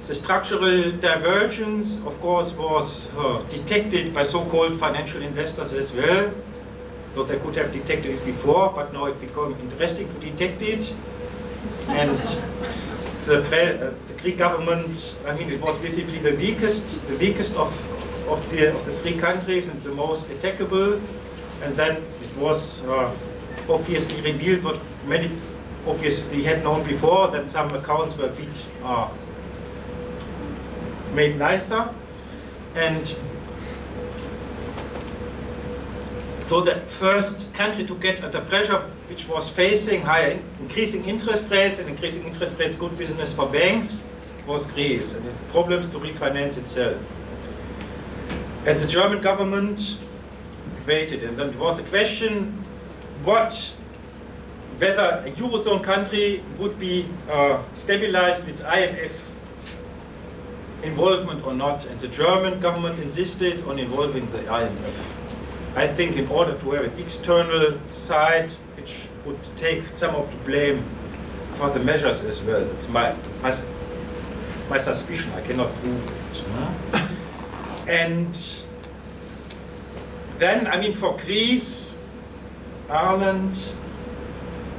the structural divergence, of course, was uh, detected by so-called financial investors as well. Though they could have detected it before, but now it became interesting to detect it. And the, uh, the Greek government, I mean, it was basically the weakest, the weakest of, of, the, of the three countries and the most attackable. And then it was uh, obviously revealed what many obviously had known before that some accounts were a bit uh, made nicer. And so the first country to get under pressure, which was facing higher increasing interest rates and increasing interest rates, good business for banks, was Greece, and it problems to refinance itself. And the German government waited, and then there was a question, what whether a Eurozone country would be uh, stabilized with IMF involvement or not. And the German government insisted on involving the IMF. I think in order to have an external side which would take some of the blame for the measures as well. It's my, my, my suspicion, I cannot prove it. and then, I mean, for Greece, Ireland,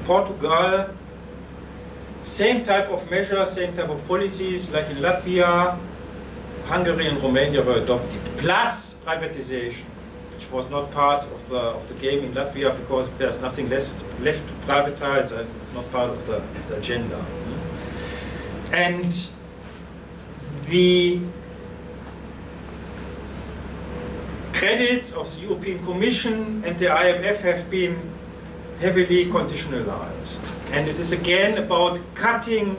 Portugal, same type of measures, same type of policies like in Latvia, Hungary and Romania were adopted, plus privatization, which was not part of the, of the game in Latvia because there's nothing less left to privatize and it's not part of the, of the agenda. And the credits of the European Commission and the IMF have been heavily conditionalized. And it is again about cutting,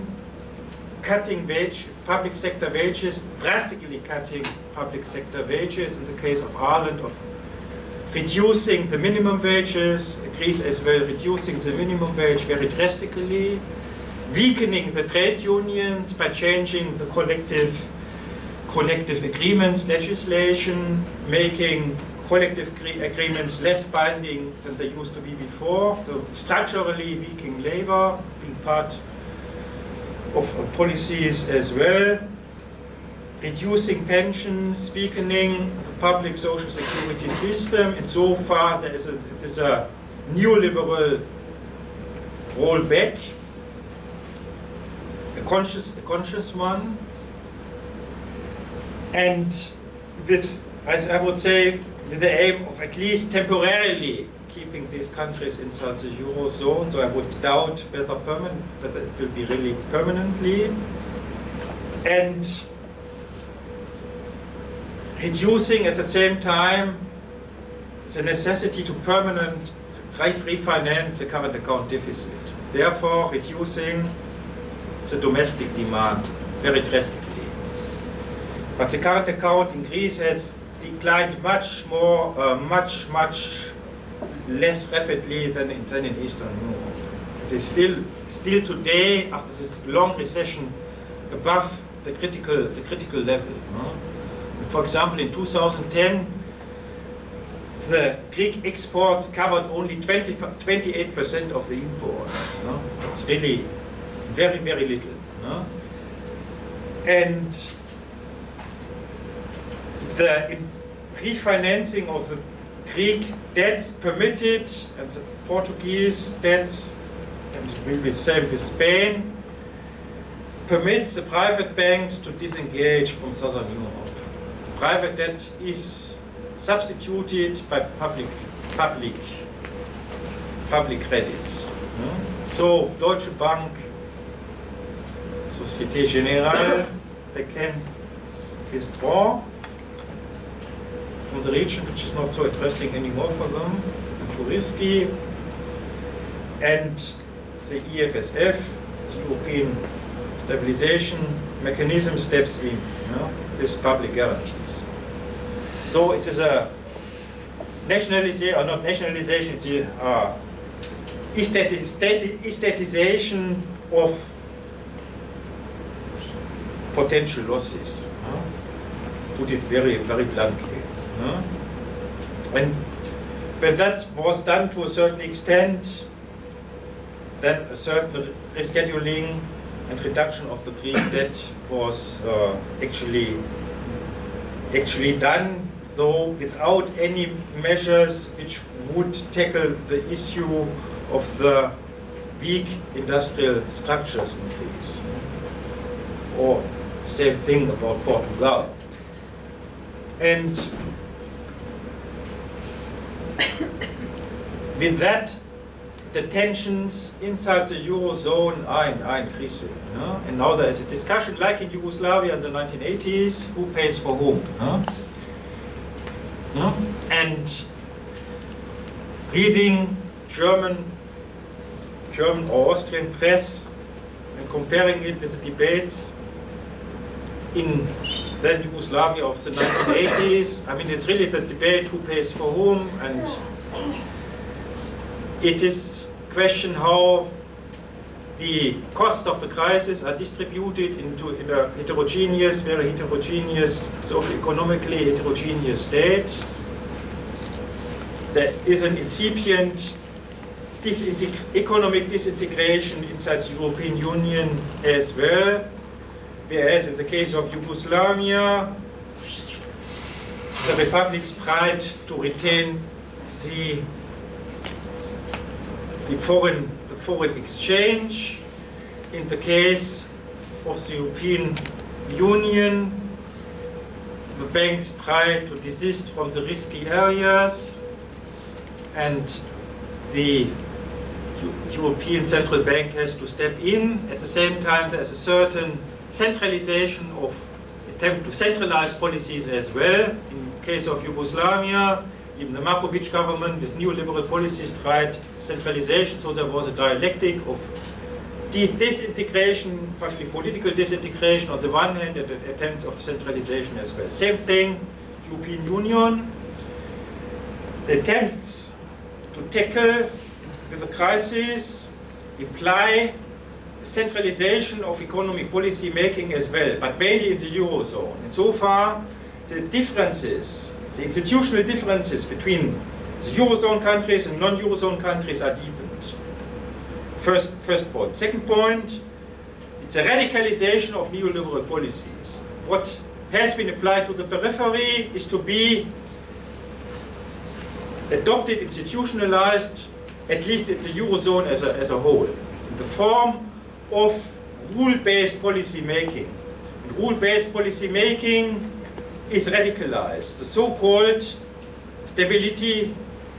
cutting wage, public sector wages, drastically cutting public sector wages, in the case of Ireland, of reducing the minimum wages, Greece as well reducing the minimum wage very drastically, weakening the trade unions by changing the collective collective agreements legislation, making collective agreements less binding than they used to be before. So structurally weakening labor, being part of policies as well. Reducing pensions, weakening the public social security system. And so far there is a, it is a neoliberal rollback, a conscious, a conscious one. And with, as I would say, with the aim of at least temporarily keeping these countries inside the eurozone. So I would doubt whether permanent, whether it will be really permanently, and reducing at the same time the necessity to permanent refinance the current account deficit. Therefore, reducing the domestic demand very drastically. But the current account in Greece has declined much more, uh, much, much less rapidly than in, than in Eastern Europe. It is still, still today, after this long recession, above the critical, the critical level. For example, in 2010, the Greek exports covered only 20, 28% of the imports. No? It's really very, very little. No? And the refinancing of the Greek debts permitted and the Portuguese debts, and it will be the same with Spain, permits the private banks to disengage from Southern Europe. Private debt is substituted by public, public, public credits. Hmm? So Deutsche Bank, Societe Generale, they can withdraw from the region, which is not so interesting anymore for them, too risky. And the EFSF, the European Stabilization Mechanism, steps in you know, with public guarantees. So it is a nationalization, or not nationalization, it's a uh, estatization of potential losses. huh? Put it very, very bluntly. huh? And when that was done to a certain extent, then a certain rescheduling and reduction of the Greek debt was uh, actually actually done, though without any measures which would tackle the issue of the weak industrial structures in Greece. Or same thing about Portugal. And with that, the tensions inside the Eurozone are, are increasing. And now there is a discussion, like in Yugoslavia in the 1980s, who pays for whom? And reading German, German or Austrian press and comparing it with the debates in then Yugoslavia of the 1980s, I mean, it's really the debate who pays for whom, and it is question how the costs of the crisis are distributed into in a heterogeneous, very heterogeneous, socio-economically heterogeneous state. There is an incipient economic disintegration inside the European Union as well, whereas in the case of Yugoslavia, the republics tried to retain the the foreign, the foreign exchange. In the case of the European Union, the banks try to desist from the risky areas and the European Central Bank has to step in. At the same time, there's a certain centralization of attempt to centralize policies as well. In case of Yugoslavia, even the Markovic government with neoliberal policies tried centralization, so there was a dialectic of de- disintegration, partially political disintegration on the one hand, and attempts of centralization as well. Same thing, European Union, the attempts to tackle with the crisis imply centralization of economic policy making as well, but mainly in the Eurozone. And so far, the differences, the institutional differences between the Eurozone countries and non-Eurozone countries are deepened. First, first point. Second point, it's a radicalization of neoliberal policies. What has been applied to the periphery is to be adopted, institutionalized, at least in the Eurozone as a, as a whole, in the form of rule-based policy making. Rule-based policy making is radicalized. The so-called stability,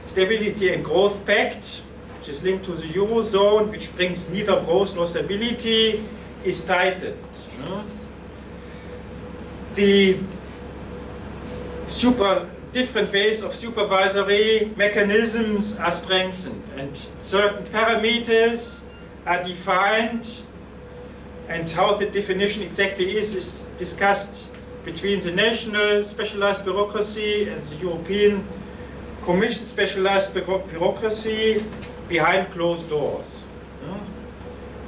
stability and growth pact, which is linked to the Eurozone, which brings neither growth nor stability, is tightened. The super different ways of supervisory mechanisms are strengthened and certain parameters are defined and how the definition exactly is is discussed between the national specialized bureaucracy and the European Commission specialized bureaucracy behind closed doors. no?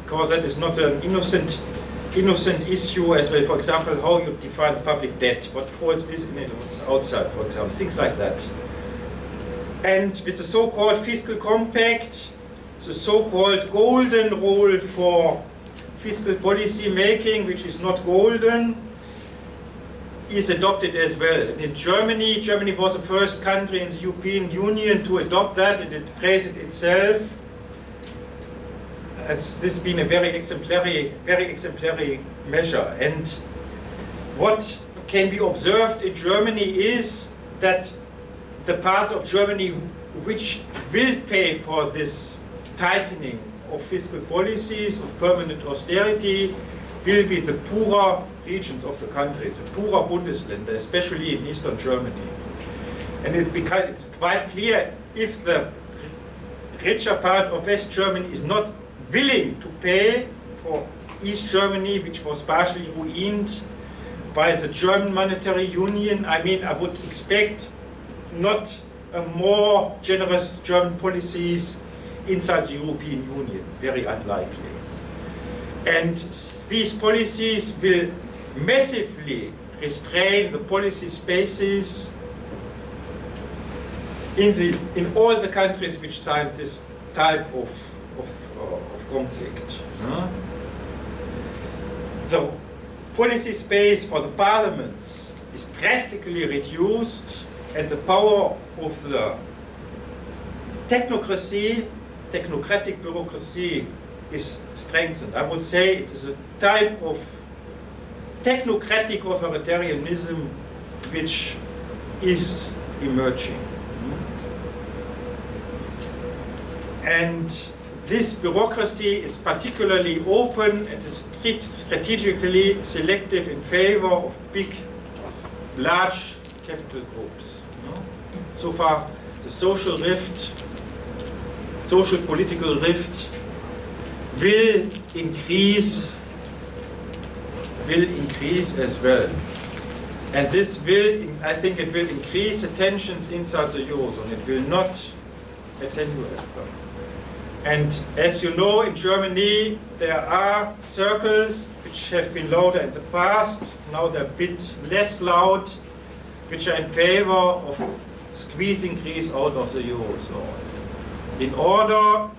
Because that is not an innocent innocent issue as well. For example, how you define public debt, what falls within it, what's outside, for example, things like that. And with the so-called fiscal compact, the so-called golden rule for fiscal policy making, which is not golden, is adopted as well. In Germany, Germany was the first country in the European Union to adopt that, and it praised it itself. It's, this has been a very exemplary, very exemplary measure. And what can be observed in Germany is that the parts of Germany which will pay for this tightening of fiscal policies, of permanent austerity, will be the poorer regions of the country, the poorer Bundesländer, especially in eastern Germany. And it's, because it's quite clear if the richer part of West Germany is not willing to pay for East Germany, which was partially ruined by the German monetary union, I mean, I would expect not a more generous German policies inside the European Union, very unlikely. And these policies will massively restrain the policy spaces in, the, in all the countries which signed this type of, of, uh, of conflict. Huh? The policy space for the parliaments is drastically reduced and the power of the technocracy, technocratic bureaucracy is strengthened. I would say it is a type of technocratic authoritarianism which is emerging. And this bureaucracy is particularly open and is strategically selective in favor of big, large capital groups. So far, the social rift, social political rift will increase, will increase as well. And this will, I think it will increase the tensions inside the Eurozone. It will not attenuate them. And as you know, in Germany, there are circles which have been louder in the past. Now they're a bit less loud, which are in favor of squeezing Greece out of the Eurozone. In order,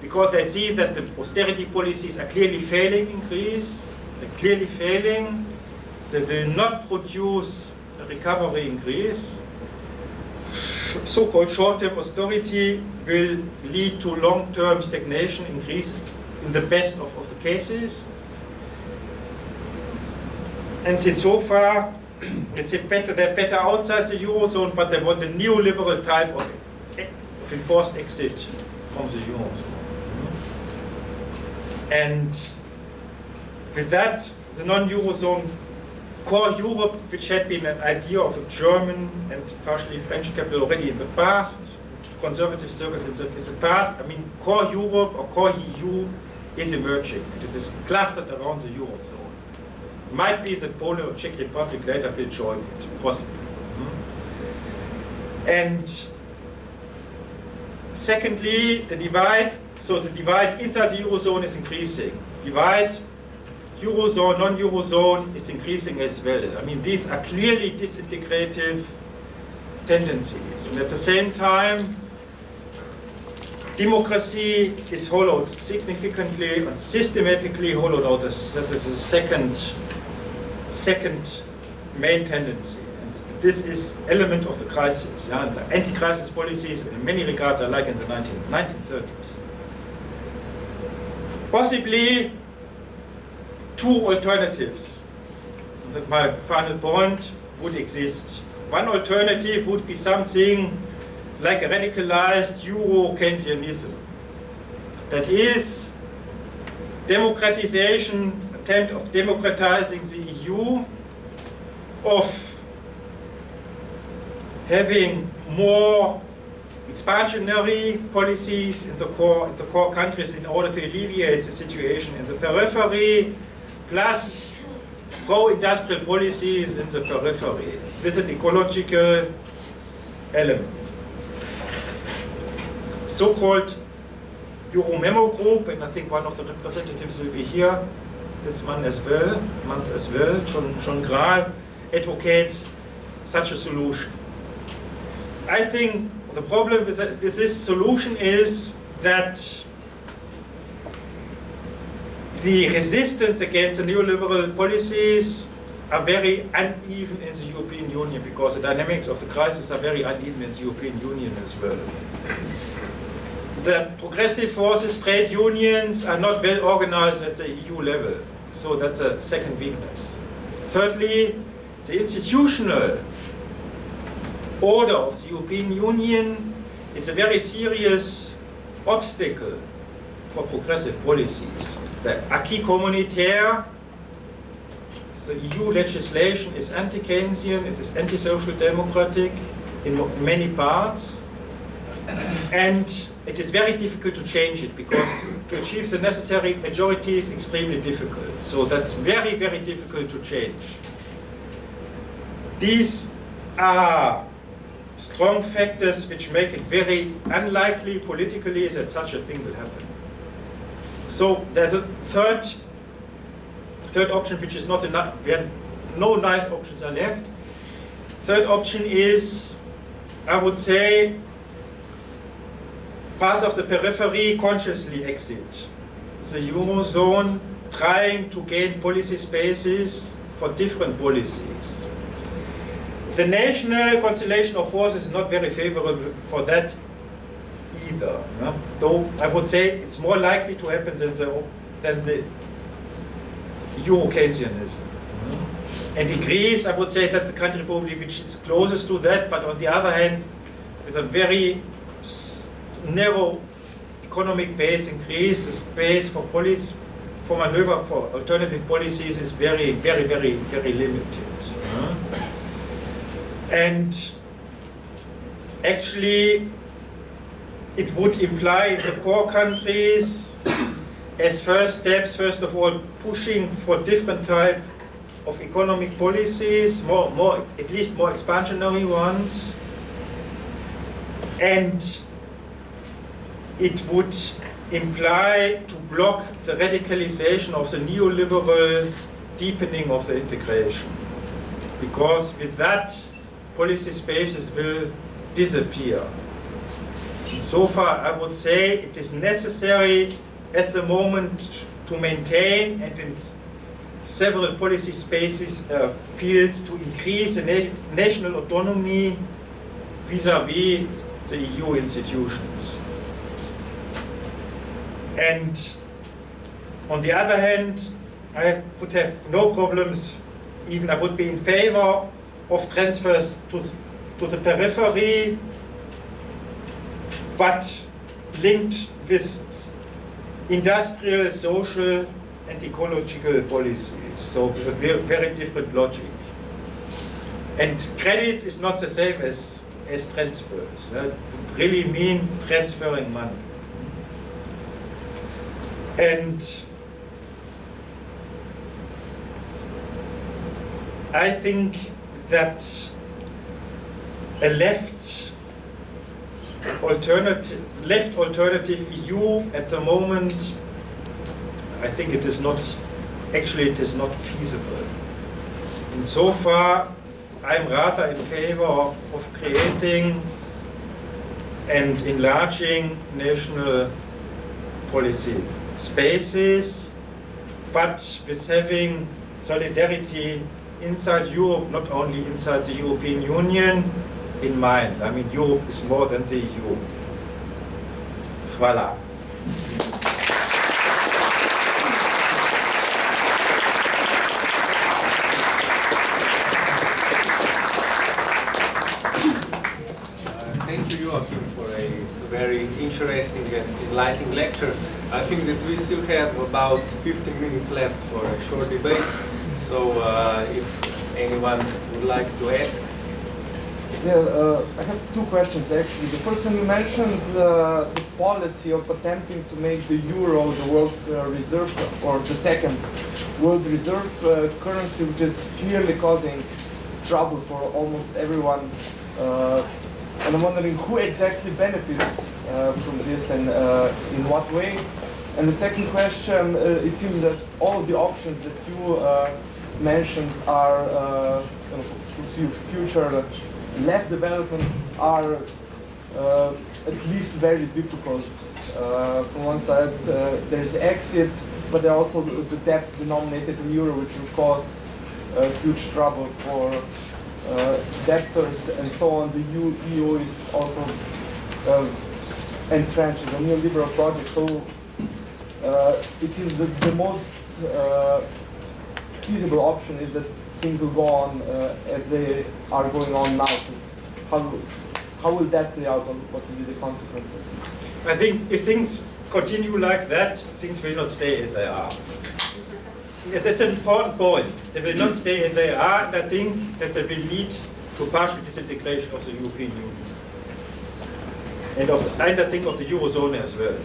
because they see that the austerity policies are clearly failing in Greece, clearly failing, they will not produce a recovery in Greece, so-called short-term austerity will lead to long-term stagnation in Greece in the best of, of the cases. And so far, it's better, they're better outside the Eurozone, but they want a neoliberal type of, of enforced exit from the Eurozone. And with that, the non-Eurozone core Europe, which had been an idea of a German and partially French capital already in the past, conservative circles in the, in the past, I mean, core Europe or core EU is emerging. and It is clustered around the Eurozone. Might be that Poland or Czech Republic later will join it, possibly. Hmm? And secondly, the divide, so the divide inside the Eurozone is increasing. Divide Eurozone, non-Eurozone is increasing as well. I mean, these are clearly disintegrative tendencies. And at the same time, democracy is hollowed significantly and systematically hollowed out. That is the second, second main tendency. And this is element of the crisis. Yeah? The anti-crisis policies in many regards are like in the 19, 1930s. Possibly two alternatives that my final point would exist. One alternative would be something like a radicalized Euro-Keynesianism. That is democratization, attempt of democratizing the EU, of having more expansionary policies in the core, in the core countries in order to alleviate the situation in the periphery, plus pro-industrial policies in the periphery with an ecological element. So-called Euro Memo Group, and I think one of the representatives will be here, this one as well, month as well, John, John Grahl, advocates such a solution. I think the problem with, with this solution is that the resistance against the neoliberal policies are very uneven in the European Union because the dynamics of the crisis are very uneven in the European Union as well. The progressive forces, trade unions, are not well organized at the EU level. So that's a second weakness. Thirdly, the institutional order of the European Union is a very serious obstacle for progressive policies. The acquis communautaire, the EU legislation is anti-Keynesian, it is anti-social democratic in many parts, and it is very difficult to change it because to achieve the necessary majority is extremely difficult. So that's very, very difficult to change. These are strong factors which make it very unlikely politically that such a thing will happen. So there's a third, third option which is not enough, where no nice options are left. Third option is, I would say, part of the periphery consciously exit the Eurozone, trying to gain policy spaces for different policies. The national constellation of forces is not very favorable for that either. No? Though I would say it's more likely to happen than the, than the Euro-Keynesianism. And in Greece, I would say that's the country probably which is closest to that, but on the other hand, with a very narrow economic base in Greece, the space for policy, for maneuver for alternative policies is very, very, very, very limited. And actually, it would imply the core countries as first steps, first of all, pushing for different type of economic policies, more, more, at least more expansionary ones, and it would imply to block the radicalization of the neoliberal deepening of the integration. Because with that, policy spaces will disappear. So far, I would say it is necessary at the moment to maintain and in several policy spaces uh, fields to increase the na national autonomy vis-à-vis -vis the EU institutions. And on the other hand, I would have no problems, even I would be in favor of transfers to, to the periphery, but linked with industrial, social, and ecological policies. So very, very different logic. And credit is not the same as, as transfers. Uh, really mean transferring money. And I think that a left alternative, left alternative EU at the moment, I think it is not, actually it is not feasible. And so far, I'm rather in favor of, of creating and enlarging national policy spaces, but with having solidarity inside Europe, not only inside the European Union, in mind. I mean, Europe is more than the EU. Voila. thank you, Joachim, for a very interesting and enlightening lecture. I think that we still have about 15 minutes left for a short debate. So uh, if anyone would like to ask. Yeah, uh, I have two questions actually. The first one you mentioned uh, the policy of attempting to make the euro the world uh, reserve or the second world reserve uh, currency, which is clearly causing trouble for almost everyone. Uh, and I'm wondering who exactly benefits uh, from this and in what way. And the second question, it seems that all the options that you mentioned are uh, future left development are uh, at least very difficult. Uh, from one side, uh, there's exit, but there are also the debt denominated in euro, which will cause uh, huge trouble for uh, debtors and so on. The EU, EU is also entrenched in a neoliberal project, so it is the, the most feasible option is that things will go on uh, as they are going on now. How, how will that play out and what will be the consequences? I think if things continue like that, things will not stay as they are. That's an important point. They will not stay as they are, and I think that they will lead to partial disintegration of the European Union. And, of, and I think of the Eurozone as well.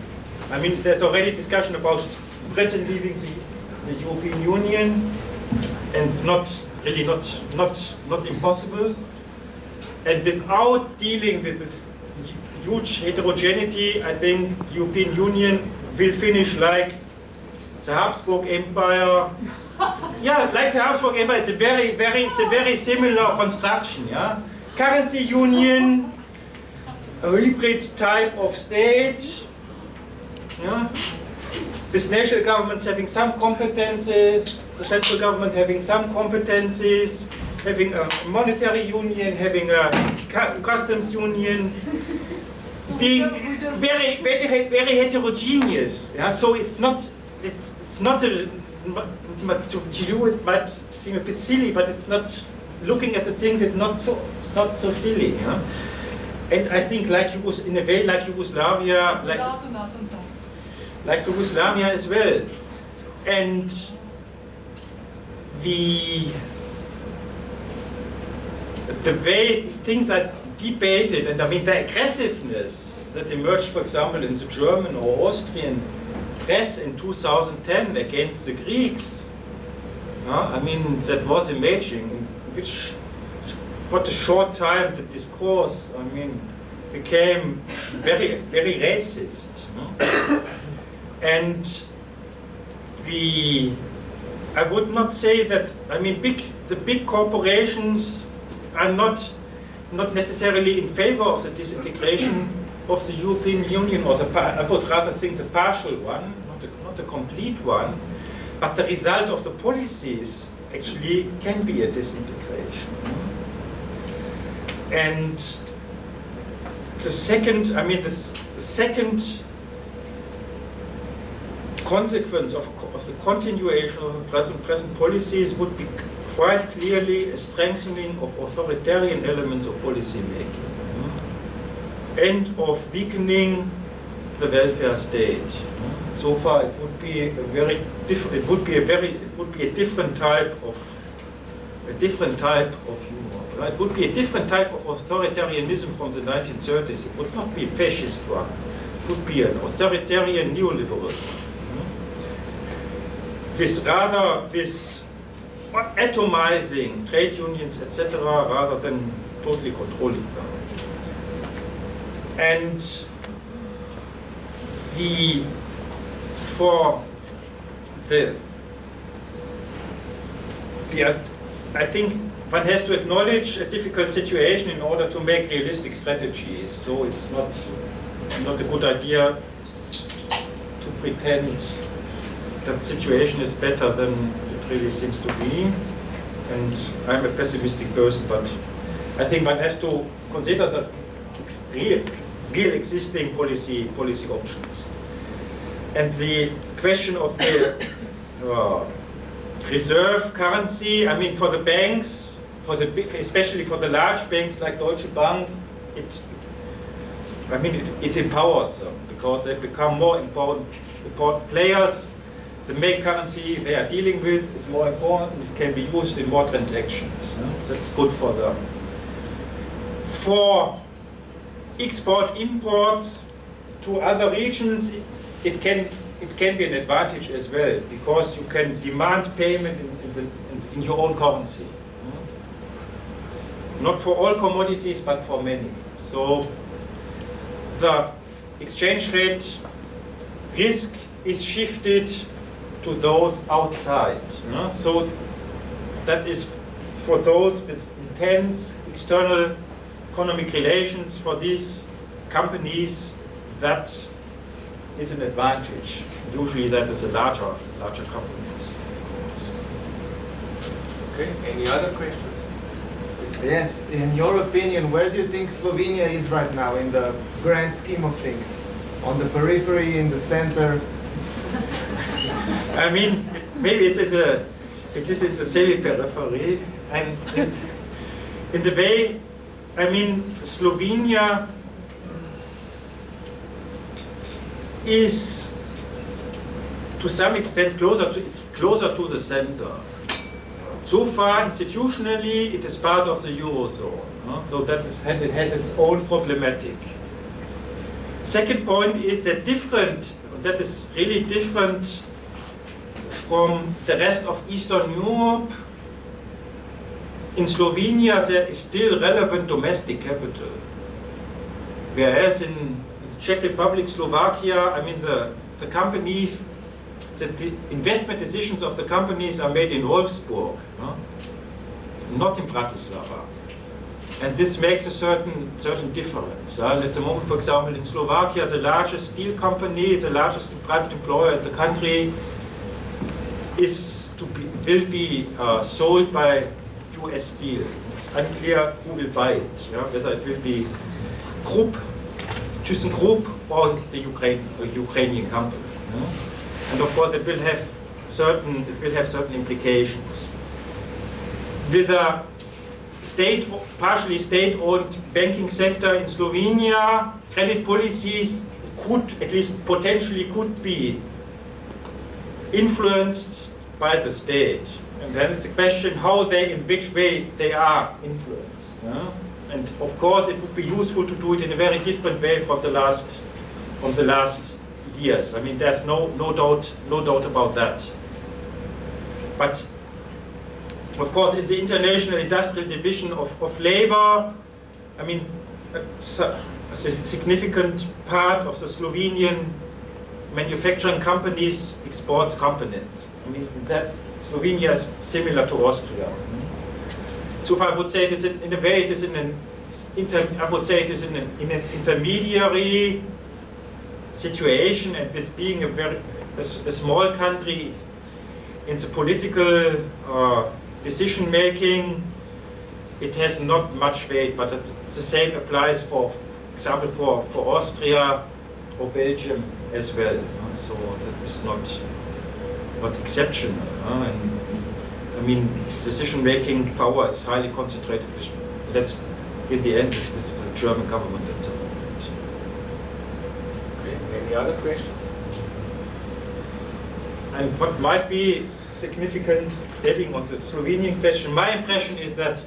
I mean, there's already discussion about Britain leaving the, the European Union, and it's not really not, not, not impossible. And without dealing with this huge heterogeneity, I think the European Union will finish like the Habsburg Empire. yeah, like the Habsburg Empire, it's a very, very, it's a very similar construction. Yeah, currency union, a hybrid type of state. Yeah, with national governments having some competences, the central government having some competences, having a monetary union, having a customs union, being very, very, very heterogeneous. Yeah? So it's not, it's, it's not a, to, to do it might seem a bit silly, but it's not, looking at the things, it's not so, it's not so silly. Yeah? And I think like Yugos, in a way like Yugoslavia, like, like Yugoslavia as well. And the the way things are debated, and I mean the aggressiveness that emerged, for example, in the German or Austrian press in 2010 against the Greeks, uh, I mean, that was amazing, which, for a short time, the discourse, I mean, became very, very racist. And the, I would not say that, I mean, big, the big corporations are not, not necessarily in favor of the disintegration of the European Union, or the, I would rather think the partial one, not the, not the complete one, but the result of the policies actually can be a disintegration. And the second, I mean, the second consequence of, of the continuation of the present, present policies would be quite clearly a strengthening of authoritarian elements of policy making hmm, and of weakening the welfare state. So far, it would be a very different. It would be a very. It would be a different type of a different type of humor. It would be a different type of authoritarianism from the 1930s. It would not be a fascist one. It would be an authoritarian neoliberal. With rather with atomizing trade unions, etc., rather than totally controlling them. And the for the the I think one has to acknowledge a difficult situation in order to make realistic strategies. So it's not not a good idea to pretend that situation is better than it really seems to be. And I'm a pessimistic person, but I think one has to consider the real, real existing policy, policy options. And the question of the uh, reserve currency, I mean, for the banks, for the especially for the large banks like Deutsche Bank, it, I mean, it, it empowers them because they become more important, important players the main currency they are dealing with is more important. It can be used in more transactions. That's good for them. For export imports to other regions, it can it can be an advantage as well because you can demand payment in, in, the, in your own currency. Not for all commodities, but for many. So the exchange rate risk is shifted to those outside. You know? So that is for those with intense external economic relations, for these companies, that is an advantage. Usually that is a larger, larger companies, of course. Okay, any other questions? Yes, in your opinion, where do you think Slovenia is right now in the grand scheme of things? On the periphery, in the center? I mean, maybe it's, it's a it is in the semi-periphery, and, in the way, I mean, Slovenia is to some extent closer to, it's closer to the center. So far, institutionally, it is part of the Eurozone. So that is, it has its own problematic. Second point is that different, that is really different from the rest of Eastern Europe. In Slovenia, there is still relevant domestic capital. Whereas in the Czech Republic, Slovakia, I mean, the, the companies, the, the investment decisions of the companies are made in Wolfsburg, no? not in Bratislava. And this makes a certain certain difference. Uh, at the moment, for example, in Slovakia, the largest steel company, the largest private employer in the country, is to be, will be uh, sold by US Steel. It's unclear who will buy it. Yeah? Whether it will be Group, ThyssenKrupp, or the Ukraine, Ukrainian company. yeah? And of course, it will have certain it will have certain implications. With a state, partially state-owned banking sector in Slovenia, credit policies could, at least potentially could be influenced by the state. And then it's a question how they, in which way they are influenced. yeah? And of course, it would be useful to do it in a very different way from the last, from the last years. I mean, there's no, no doubt, no doubt about that. But of course, in the International Industrial Division of, of Labor, I mean, a, a significant part of the Slovenian manufacturing companies exports components. I mean, that Slovenia is similar to Austria. So far, I would say it is in, in a way it is in an inter, I would say it is in an, in an intermediary situation, and with being a very a, a small country in the political uh, decision making, it has not much weight. But the same applies for, for example, for for Austria or Belgium as well. uh, So that is not not exceptional. uh, and I mean, decision-making power is highly concentrated. with- That's in the end is with the German government at the moment. Okay, any other questions? And what might be significant, adding on the Slovenian question, my impression is that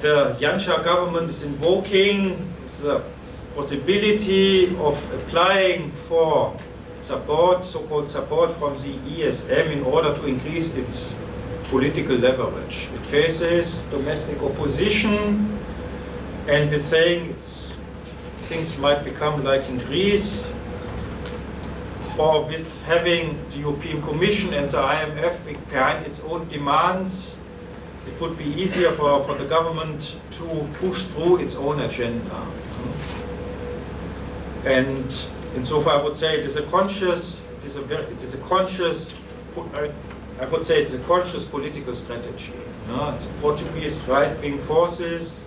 the Janša government is invoking the possibility of applying for support, so-called support from the ESM in order to increase its political leverage. It faces domestic opposition and we think things might become like in Greece, or with having the European Commission and the IMF behind its own demands, it would be easier for, for the government to push through its own agenda. And insofar, I would say it is a conscious, it is a very, it is a conscious, I I would say it's a conscious political strategy. no? It's Portuguese right-wing forces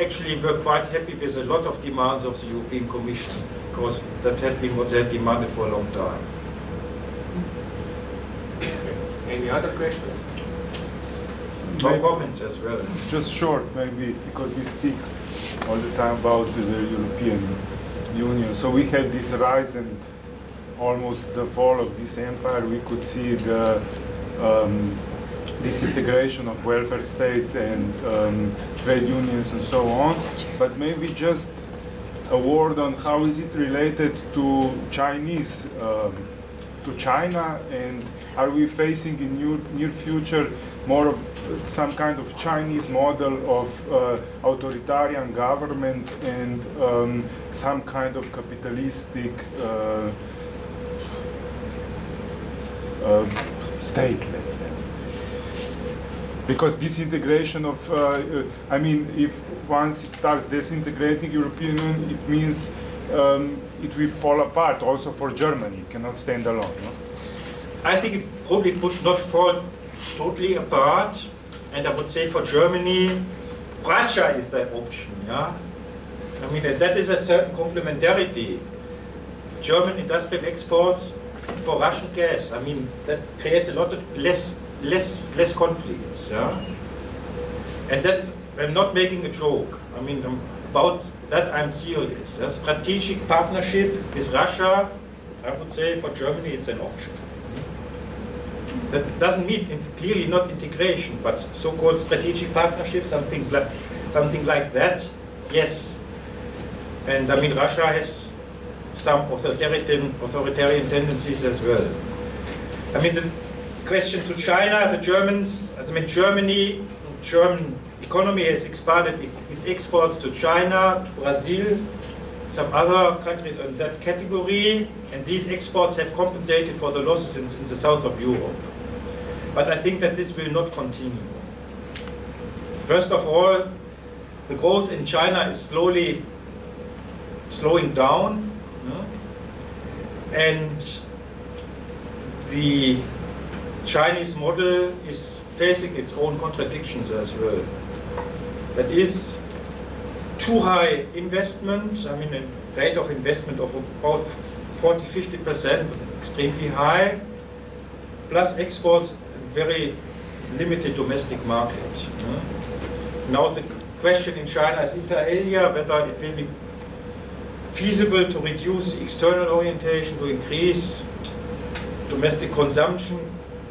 actually were quite happy with a lot of demands of the European Commission because that had been what they had demanded for a long time. Any other questions? No Maybe- comments as well. Just short, maybe, because we speak all the time about the European Union. So we had this rise and almost the fall of this empire. We could see the um, disintegration of welfare states and um, trade unions and so on. But maybe just a word on how is it related to Chinese, um, to China, and are we facing in near, near future more of some kind of Chinese model of uh, authoritarian government and um, some kind of capitalistic uh, uh, state, let's say? because disintegration of, uh, uh, I mean, if once it starts disintegrating European Union, it means um, it will fall apart also for Germany. It cannot stand alone. No? I think it probably would not fall totally apart. And I would say for Germany, Russia is that option. Yeah, I mean that is a certain complementarity. German industrial exports for Russian gas. I mean, that creates a lot of less, less, less conflicts. Yeah? And that is, I'm not making a joke. I mean, about that I'm serious. A strategic partnership with Russia, I would say for Germany it's an option. That doesn't mean clearly not integration, but so-called strategic partnership, something like, something like that, yes. And I mean, Russia has some authoritarian, authoritarian tendencies as well. I mean, the question to China, the Germans, I mean, Germany, German economy has expanded its, its exports to China, to Brazil, some other countries in that category, and these exports have compensated for the losses in, in the south of Europe. But I think that this will not continue. First of all, the growth in China is slowly slowing down, and the Chinese model is facing its own contradictions as well. That is too high investment, I mean a rate of investment of about 40-50%, extremely high, plus exports very limited domestic market. Now the question in China is inter alia whether it will be feasible to reduce external orientation, to increase domestic consumption,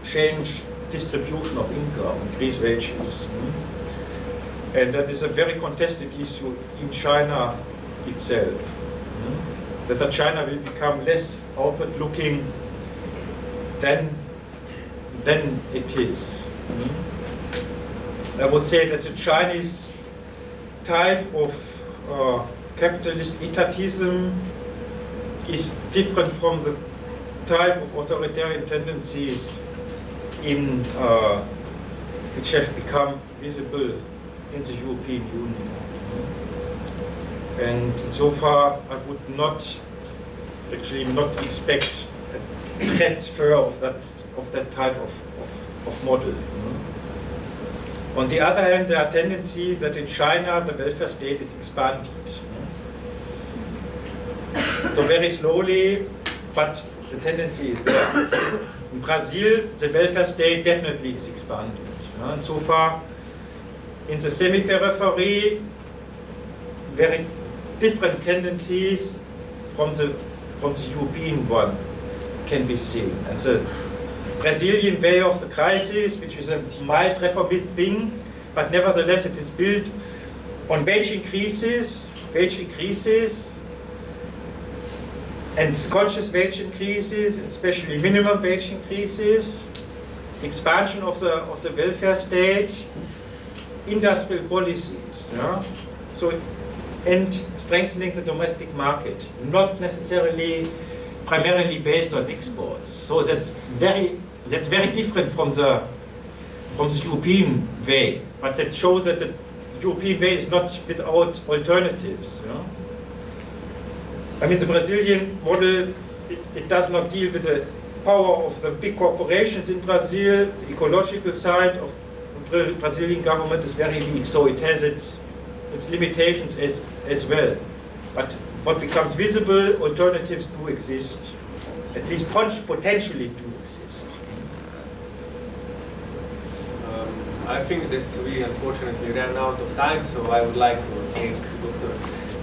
change distribution of income, increase wages. Hmm? And that is a very contested issue in China itself. Hmm? Whether China will become less outward looking than than it is. I would say that the Chinese type of uh, capitalist etatism is different from the type of authoritarian tendencies in uh, which have become visible in the European Union. And so far, I would not actually not expect transfer of that of that type of, of, of model. On the other hand, there are tendencies that in China the welfare state is expanded. So very slowly, but the tendency is there. In Brazil, the welfare state definitely is expanded. And so far, in the semi-periphery, very different tendencies from the from the European one can be seen. And the Brazilian way of the crisis, which is a mild reformist thing, but nevertheless it is built on wage increases, wage increases, and conscious wage increases, especially minimum wage increases, expansion of the of the welfare state, industrial policies. Yeah? So, and strengthening the domestic market, not necessarily primarily based on exports. So that's very that's very different from the from the European way, but that shows that the European way is not without alternatives. I mean, the Brazilian model, it, it, does not deal with the power of the big corporations in Brazil. The ecological side of the Brazilian government is very weak, so it has its, its limitations as, as well. But what becomes visible, alternatives do exist. At least potentially do exist. I think that we unfortunately ran out of time, so I would like to thank Dr.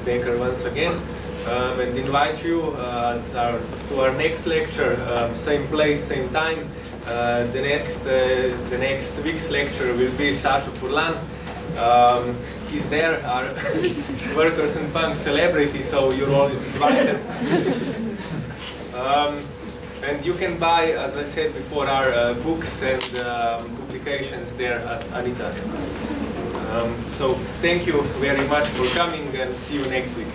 Becker once again um, and invite you uh, to, our, to, our, next lecture, um, same place, same time. Uh, the next uh, the next week's lecture will be Sasha Furlan. Um, he's there, are workers and punk celebrities, so you're all invited. Um, and you can buy, as I said before, our uh, books and um, publications there at Anitas. Um, so thank you very much for coming and see you next week.